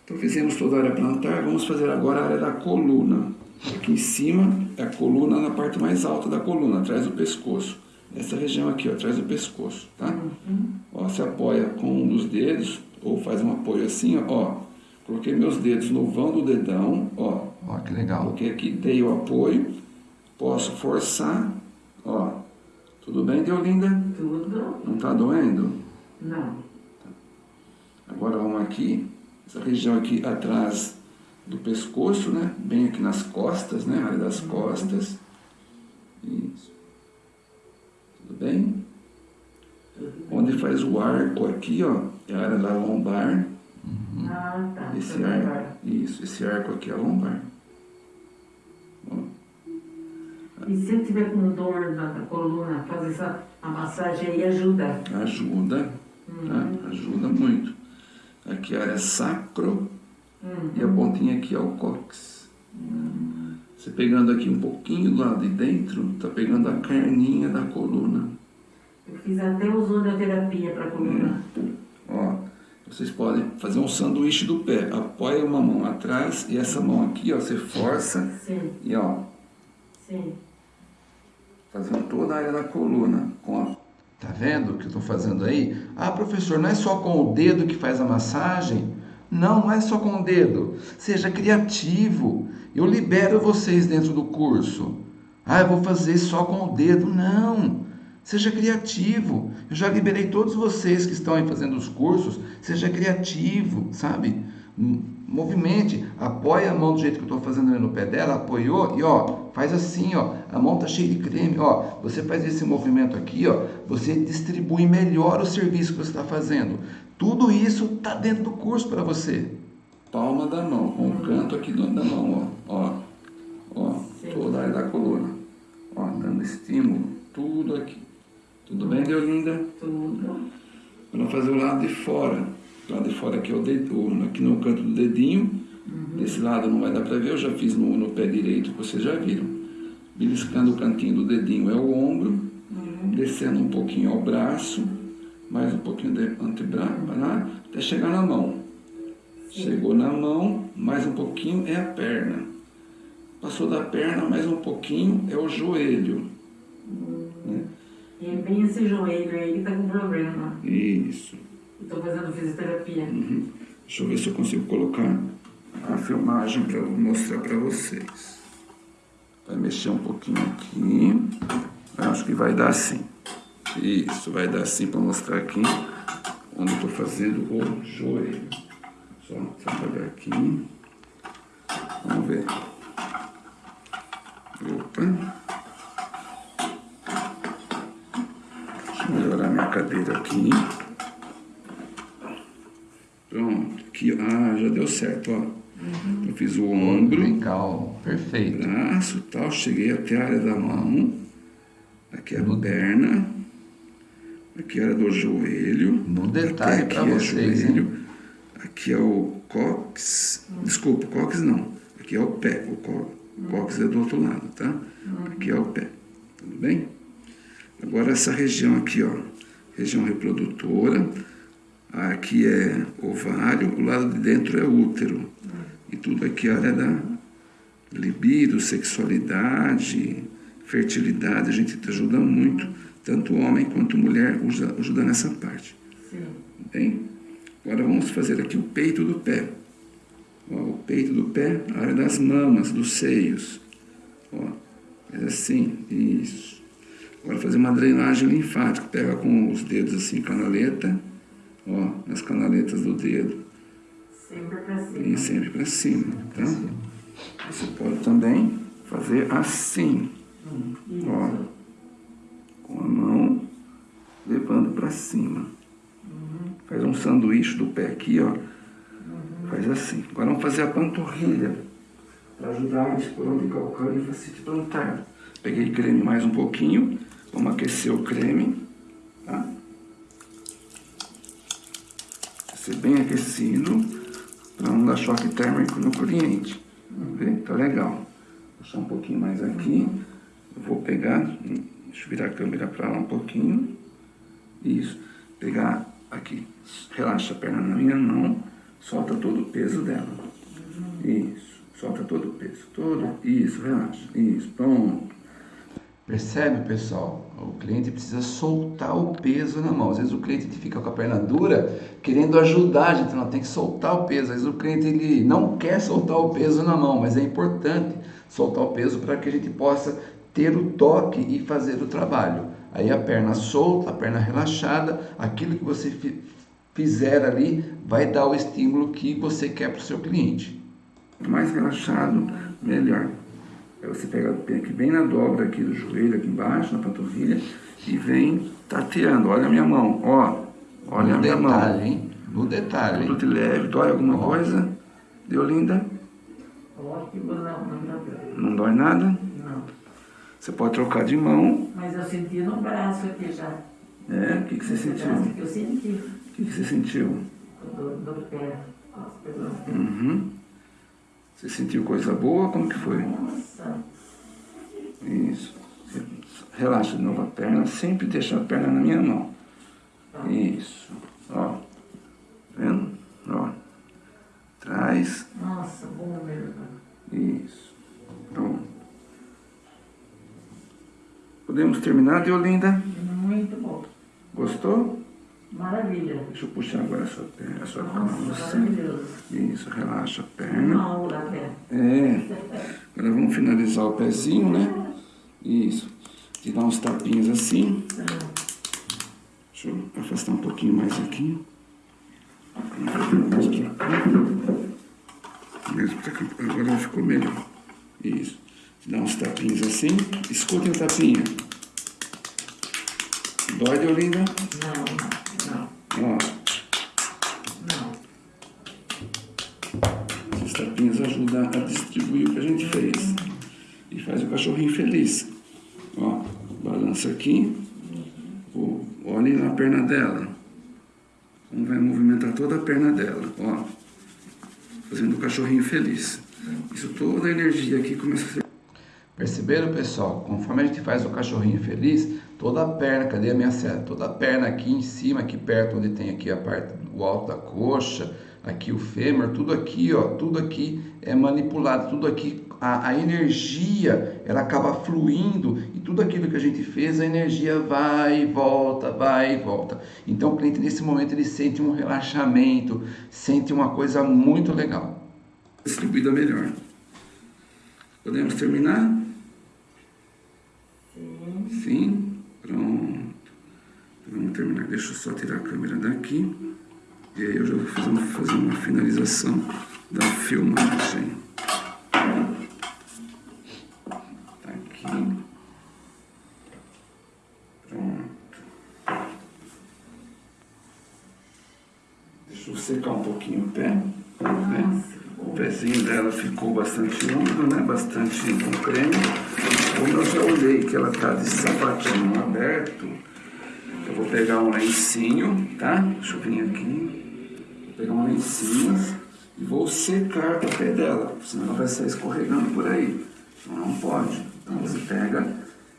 Então fizemos toda a área plantar, vamos fazer agora a área da coluna. Aqui em cima é a coluna na parte mais alta da coluna, atrás do pescoço. Essa região aqui, ó, atrás do pescoço, tá? Uhum. Ó, se apoia com um dos dedos, ou faz um apoio assim, ó. Coloquei meus dedos no vão do dedão, ó. Ó, que legal. Coloquei aqui, dei o apoio. Posso forçar, ó. Tudo bem, Deolinda? Tudo. Não tá doendo? Não. Agora vamos aqui, essa região aqui atrás do pescoço, né? Bem aqui nas costas, né? A área das uhum. costas. Isso. Tudo bem? Onde faz o arco aqui, ó, é a área da lombar. Uhum. Ah, tá. Esse arco, isso, esse arco aqui é a lombar. E se eu tiver com dor na, na coluna, fazer essa a massagem aí ajuda? Ajuda, uhum. tá? Ajuda muito. Aqui a área sacro uhum. e a pontinha aqui é o cóccix. Uhum. Você pegando aqui um pouquinho do lado de dentro, tá pegando a carninha da coluna. Eu fiz até ozonioterapia para coluna. É. Ó, vocês podem fazer um sanduíche do pé. Apoia uma mão atrás e essa mão aqui, ó, você força. Sim. E ó. Sim. Fazendo toda a área da coluna. Com a... Tá vendo o que eu estou fazendo aí? Ah, professor, não é só com o dedo que faz a massagem? Não, é só com o dedo. Seja criativo. Eu libero vocês dentro do curso. Ah, eu vou fazer só com o dedo. Não. Seja criativo. Eu já liberei todos vocês que estão aí fazendo os cursos. Seja criativo, sabe? Movimente, apoia a mão do jeito que eu estou fazendo no pé dela, apoiou e ó, faz assim, ó, a mão tá cheia de creme, ó, você faz esse movimento aqui, ó, você distribui melhor o serviço que você está fazendo. Tudo isso tá dentro do curso para você. Palma da mão, com o canto aqui da mão, ó, ó, ó, toda a área da coluna, ó, dando estímulo, tudo aqui. Tudo bem, Deolinda? Tudo. Vamos fazer o lado de fora. Lado de fora aqui é o dedo, aqui no canto do dedinho. Uhum. Desse lado não vai dar para ver, eu já fiz no, no pé direito, vocês já viram. Beliscando o cantinho do dedinho é o ombro, uhum. descendo um pouquinho ao braço, mais um pouquinho de antebraço, uhum. até chegar na mão. Sim. Chegou na mão, mais um pouquinho é a perna. Passou da perna, mais um pouquinho é o joelho. Né? E é bem esse joelho aí que está com problema. Isso. Estou fazendo fisioterapia. Uhum. Deixa eu ver se eu consigo colocar a filmagem para mostrar para vocês. Vai mexer um pouquinho aqui. Acho que vai dar assim. Isso, vai dar assim para mostrar aqui onde estou fazendo o joelho. Só trabalhar aqui. Vamos ver. Opa. melhorar minha cadeira aqui. Pronto, aqui, ah, já deu certo, ó. Uhum. Eu fiz o ombro. Legal, perfeito. Braço tal, cheguei até a área da mão. Aqui é a perna. Aqui é a área do joelho. No detalhe para é vocês, joelho. Hein? Aqui é o cóccix. Desculpa, cóccix não. Aqui é o pé. O cóccix é do outro lado, tá? Aqui é o pé. Tudo bem? Agora essa região aqui, ó. Região reprodutora. Aqui é ovário, o lado de dentro é útero. E tudo aqui é área da libido, sexualidade, fertilidade. A gente ajuda muito, tanto homem quanto mulher ajuda, ajuda nessa parte. Sim. Bem? Agora vamos fazer aqui o peito do pé. Ó, o peito do pé, a área das mamas, dos seios. Ó, é assim, isso. Agora fazer uma drenagem linfática. Pega com os dedos assim, canaleta Ó, nas canaletas do dedo. Sempre para cima. E sempre para cima, tá? Você pode também fazer assim. Ó, com a mão levando para cima. Uhum. Faz um sanduíche do pé aqui, ó. Uhum. Faz assim. Agora vamos fazer a panturrilha. Para ajudar a expor de calcânio e facite plantar. Peguei creme mais um pouquinho. Vamos aquecer o creme. Tá? Ser bem aquecido para não dar choque térmico no cliente. Vê? Tá legal. Vou puxar um pouquinho mais aqui. Eu vou pegar, deixa eu virar a câmera para lá um pouquinho. Isso. Pegar aqui, relaxa a perna na minha mão, solta todo o peso dela. Isso. Solta todo o peso. Todo. Isso, relaxa. Isso, pronto. Percebe, pessoal? O cliente precisa soltar o peso na mão. Às vezes o cliente fica com a perna dura, querendo ajudar a gente, não tem que soltar o peso. Às vezes o cliente ele não quer soltar o peso na mão, mas é importante soltar o peso para que a gente possa ter o toque e fazer o trabalho. Aí a perna solta, a perna relaxada, aquilo que você fizer ali vai dar o estímulo que você quer para o seu cliente. Mais relaxado, melhor. Aí você pega aqui bem na dobra aqui do joelho, aqui embaixo, na panturrilha, e vem tateando. Olha a minha mão, ó. Olha no a minha detalhe, mão. Hein? No detalhe, Tudo de leve. Dói alguma ó. coisa? Deu linda? Ótimo, não, não dói. Não dói nada? Não. Você pode trocar de mão. Mas eu senti no braço aqui já. É? O que, que você sentiu? Que eu senti. O que, que você sentiu? Do, do pé. Uhum. Você sentiu coisa boa? Como que foi? Nossa. Isso. Relaxa de novo a perna, sempre deixa a perna na minha mão. Isso. Ó. Tá vendo? Ó. Traz. Nossa, bom mesmo. Isso. Pronto. Podemos terminar, Deolinda? Muito bom. Gostou? Maravilha. Deixa eu puxar agora a sua perna, a sua Nossa, maravilhoso. Isso, relaxa a perna. Uma aula até. É. Agora vamos finalizar o pezinho, né? Isso. Te dar uns tapinhos assim. Deixa eu afastar um pouquinho mais aqui. Mesmo agora ficou melhor. Isso. Dar uns tapinhos assim. Escutem o tapinha. Dói, Deolinda? Não, não. Ó. Esses tapinhas ajudam a distribuir o que a gente fez. E faz o cachorrinho feliz. Ó, balança aqui. Olhe na perna dela. Como vai movimentar toda a perna dela. Ó. Fazendo o cachorrinho feliz. Isso toda a energia aqui começa a ser Perceberam, pessoal? Conforme a gente faz o cachorrinho feliz, toda a perna, cadê a minha seta? Toda a perna aqui em cima, aqui perto, onde tem aqui a parte do alto da coxa, aqui o fêmur, tudo aqui, ó, tudo aqui é manipulado, tudo aqui, a, a energia, ela acaba fluindo e tudo aquilo que a gente fez, a energia vai e volta, vai e volta. Então o cliente nesse momento ele sente um relaxamento, sente uma coisa muito legal. Distribuída melhor. Podemos terminar? Sim. Pronto. Vamos terminar. Deixa eu só tirar a câmera daqui. E aí eu já vou fazer uma, fazer uma finalização da filmagem. Tá aqui. Pronto. Deixa eu secar um pouquinho o pé. Né? o pezinho dela ficou bastante úmido, né? Bastante com creme. Como eu já olhei que ela tá de sapatinho aberto, eu vou pegar um lencinho, tá? Deixa eu vir aqui. Vou pegar um lencinho e vou secar o pé dela, senão ela vai sair escorregando por aí. Então não pode. Então você pega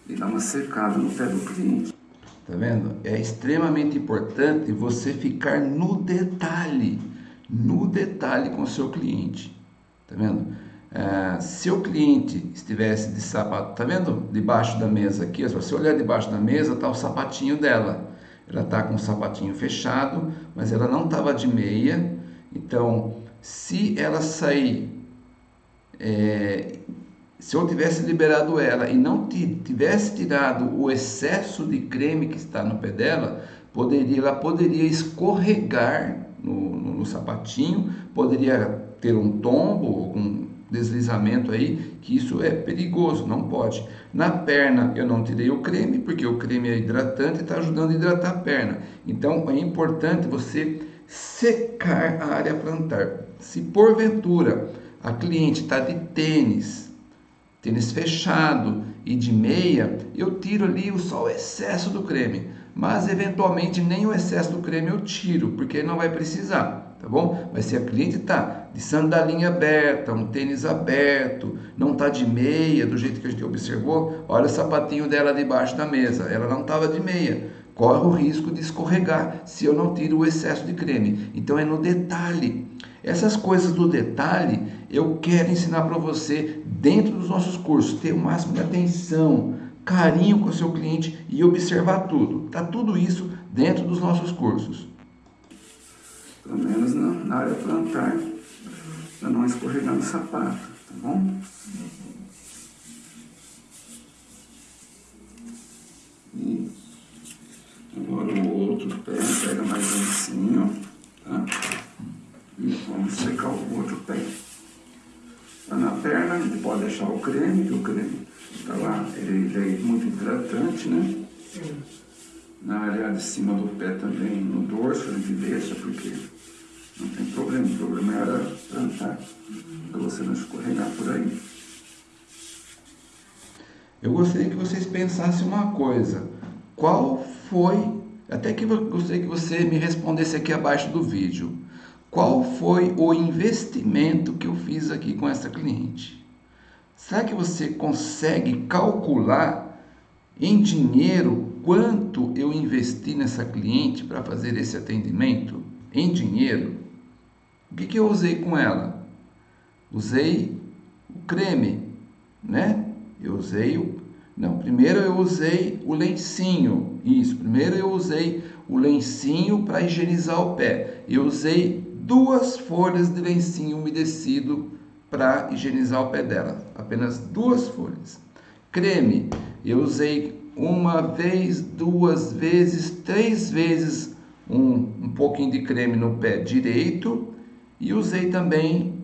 e dá uma secada no pé do cliente. Tá vendo? É extremamente importante você ficar no detalhe, no detalhe com o seu cliente. Tá vendo? É, se o cliente estivesse de sapato, tá vendo? Debaixo da mesa aqui, se você olhar debaixo da mesa, tá o sapatinho dela. Ela tá com o sapatinho fechado, mas ela não tava de meia. Então, se ela sair é, se eu tivesse liberado ela e não tivesse tirado o excesso de creme que está no pé dela, poderia, ela poderia escorregar no, no, no sapatinho, poderia ter um tombo, um deslizamento aí, que isso é perigoso, não pode. Na perna eu não tirei o creme, porque o creme é hidratante e está ajudando a hidratar a perna. Então é importante você secar a área plantar. Se porventura a cliente está de tênis, tênis fechado e de meia, eu tiro ali só o excesso do creme. Mas eventualmente nem o excesso do creme eu tiro, porque não vai precisar, tá bom? Mas se a cliente tá de sandalinha aberta, um tênis aberto, não tá de meia, do jeito que a gente observou, olha o sapatinho dela debaixo da mesa, ela não estava de meia. Corre o risco de escorregar se eu não tiro o excesso de creme. Então é no detalhe. Essas coisas do detalhe eu quero ensinar para você dentro dos nossos cursos, ter o máximo de atenção, carinho com o seu cliente e observar tudo. Tá tudo isso dentro dos nossos cursos. Pelo menos na, na área plantar, para não escorregar no sapato, tá bom? E agora o outro pé, pega mais um lencinho, tá? E vamos secar o outro pé. Tá na perna, a gente pode deixar o creme, que o creme tá lá, ele, ele é muito hidratante, né? Na área de cima do pé também, no dorso, a gente deixa, porque não tem problema. O problema era plantar, para você não escorregar por aí. Eu gostaria que vocês pensassem uma coisa. Qual foi, até que eu gostaria que você me respondesse aqui abaixo do vídeo. Qual foi o investimento que eu fiz aqui com essa cliente? Será que você consegue calcular em dinheiro quanto eu investi nessa cliente para fazer esse atendimento? Em dinheiro? O que, que eu usei com ela? Usei o creme, né? Eu usei o. Não, primeiro eu usei o lencinho. Isso, primeiro eu usei o lencinho para higienizar o pé. Eu usei duas folhas de lencinho umedecido para higienizar o pé dela. Apenas duas folhas. Creme, eu usei uma vez, duas vezes, três vezes um, um pouquinho de creme no pé direito e usei também,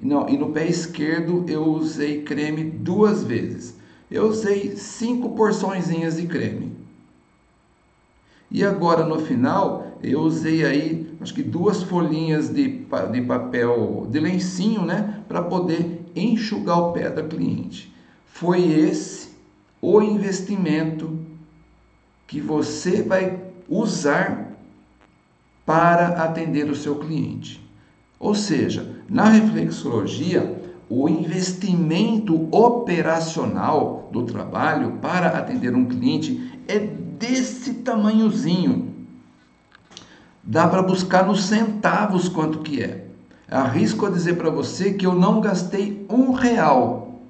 não, e no pé esquerdo eu usei creme duas vezes. Eu usei cinco porçõezinhas de creme. E agora no final eu usei aí acho que duas folhinhas de, de papel de lencinho, né, para poder enxugar o pé da cliente. Foi esse o investimento que você vai usar para atender o seu cliente. Ou seja, na reflexologia, o investimento operacional do trabalho para atender um cliente é desse tamanhozinho. Dá para buscar nos centavos quanto que é. Arrisco a dizer para você que eu não gastei um real.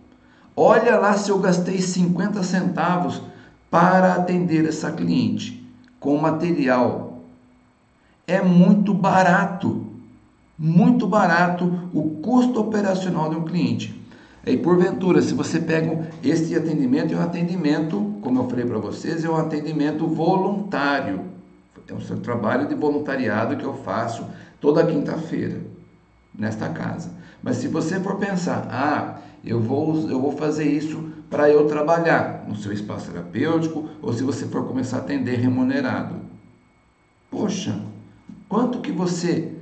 Olha lá se eu gastei 50 centavos para atender essa cliente com material. É muito barato, muito barato o custo operacional de um cliente. E porventura, se você pega esse atendimento, é um atendimento, como eu falei para vocês, é um atendimento voluntário é um trabalho de voluntariado que eu faço toda quinta-feira nesta casa. Mas se você for pensar, ah, eu vou, eu vou fazer isso para eu trabalhar no seu espaço terapêutico, ou se você for começar a atender remunerado. Poxa, quanto que você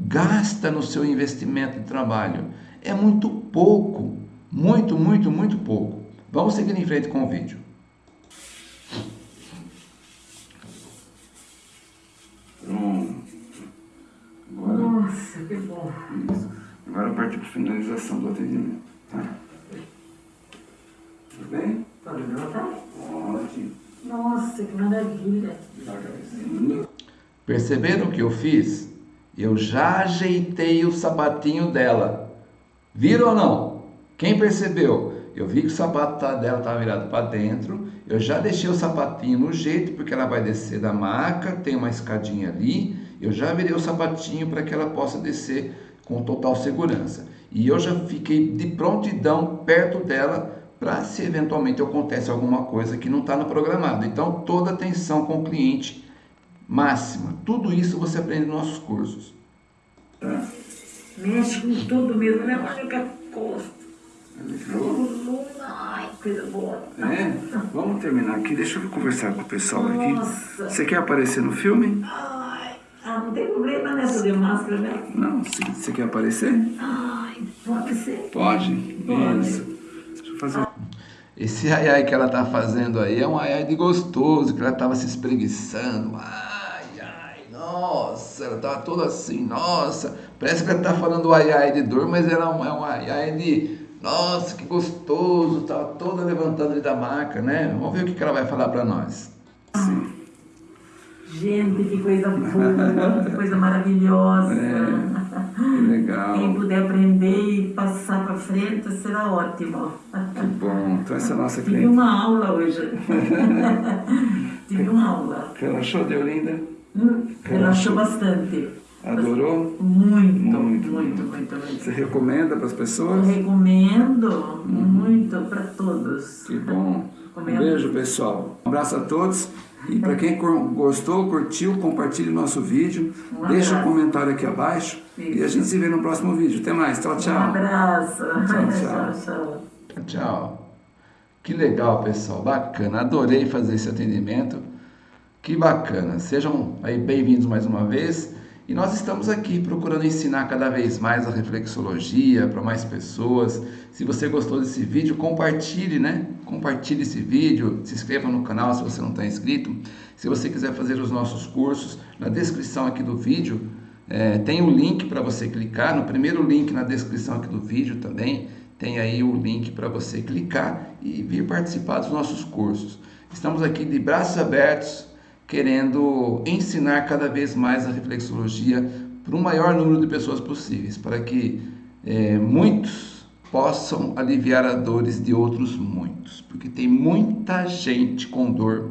gasta no seu investimento de trabalho? É muito pouco, muito, muito, muito pouco. Vamos seguir em frente com o vídeo. Pronto. Agora, Nossa, que bom. isso. Agora partir para finalização do atendimento. Tá? Tudo bem? Pode levantar? Ótimo. Nossa, que maravilha. Perceberam o que eu fiz? Eu já ajeitei o sapatinho dela. Viram ou não? Quem percebeu? Eu vi que o sapato tá- dela estava virado para dentro. Eu já deixei o sapatinho no jeito, porque ela vai descer da maca, tem uma escadinha ali. Eu já virei o sapatinho para que ela possa descer com total segurança. E eu já fiquei de prontidão perto dela para se eventualmente acontece alguma coisa que não está no programado. Então, toda atenção com o cliente máxima. Tudo isso você aprende nos nossos cursos. Mexe com tudo mesmo, né? Olha que costa. Fechou? Ai, coisa boa. É? Vamos terminar aqui. Deixa eu conversar com o pessoal aqui. Nossa. Você quer aparecer no filme? Ai, ah, não tem problema, né? Fazer máscara, né? Não. Você você quer aparecer? Ai, pode ser. Pode? Pode. Isso. Deixa eu fazer. Esse ai ai que ela tá fazendo aí é um ai ai de gostoso, que ela tava se espreguiçando. Ai, nossa, ela tava toda assim, nossa. Parece que ela tá falando ai ai de dor, mas ela é um, é um ai ai de nossa, que gostoso, tava toda levantando ali da maca, né? Vamos ver o que, que ela vai falar para nós. Gente, que coisa boa, que coisa maravilhosa. Que legal. Quem puder aprender e passar para frente será ótimo. Que bom. Então essa é a nossa Tive cliente. uma aula hoje. Tive uma aula. Relaxou, Deolinda? Hum, Relaxou bastante. Adorou? Muito, Muito. muito, muito, muito. Você recomenda para as Eu pessoas? recomendo muito para todos. Que bom. Um beijo, pessoal. Um abraço a todos. E para quem gostou, curtiu, compartilhe o nosso vídeo. Um Deixa um comentário aqui abaixo. E a gente se vê no próximo vídeo. Até mais. Tchau, Um tchau. abraço. tchau. tchau. tchau. Tchau. Que legal, pessoal. Bacana. Adorei fazer esse atendimento. Que bacana. Sejam aí bem-vindos mais uma vez. E nós estamos aqui procurando ensinar cada vez mais a reflexologia para mais pessoas. Se você gostou desse vídeo, compartilhe, né? Compartilhe esse vídeo, se inscreva no canal se você não está inscrito. Se você quiser fazer os nossos cursos, na descrição aqui do vídeo é, tem o link para você clicar. No primeiro link na descrição aqui do vídeo também tem aí o link para você clicar e vir participar dos nossos cursos. Estamos aqui de braços abertos, querendo ensinar cada vez mais a reflexologia para o maior número de pessoas possíveis, para que é, muitos possam aliviar as dores de outros muitos, porque tem muita gente com dor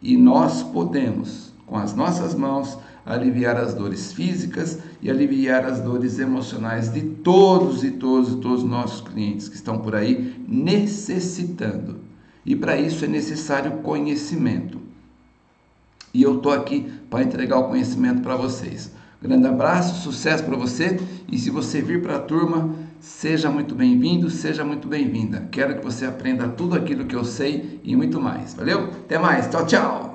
e nós podemos, com as nossas mãos, aliviar as dores físicas e aliviar as dores emocionais de todos e todos e todos os nossos clientes que estão por aí necessitando. E para isso é necessário conhecimento. E eu estou aqui para entregar o conhecimento para vocês. Grande abraço, sucesso para você. E se você vir para a turma, seja muito bem-vindo, seja muito bem-vinda. Quero que você aprenda tudo aquilo que eu sei e muito mais. Valeu? Até mais. Tchau, tchau.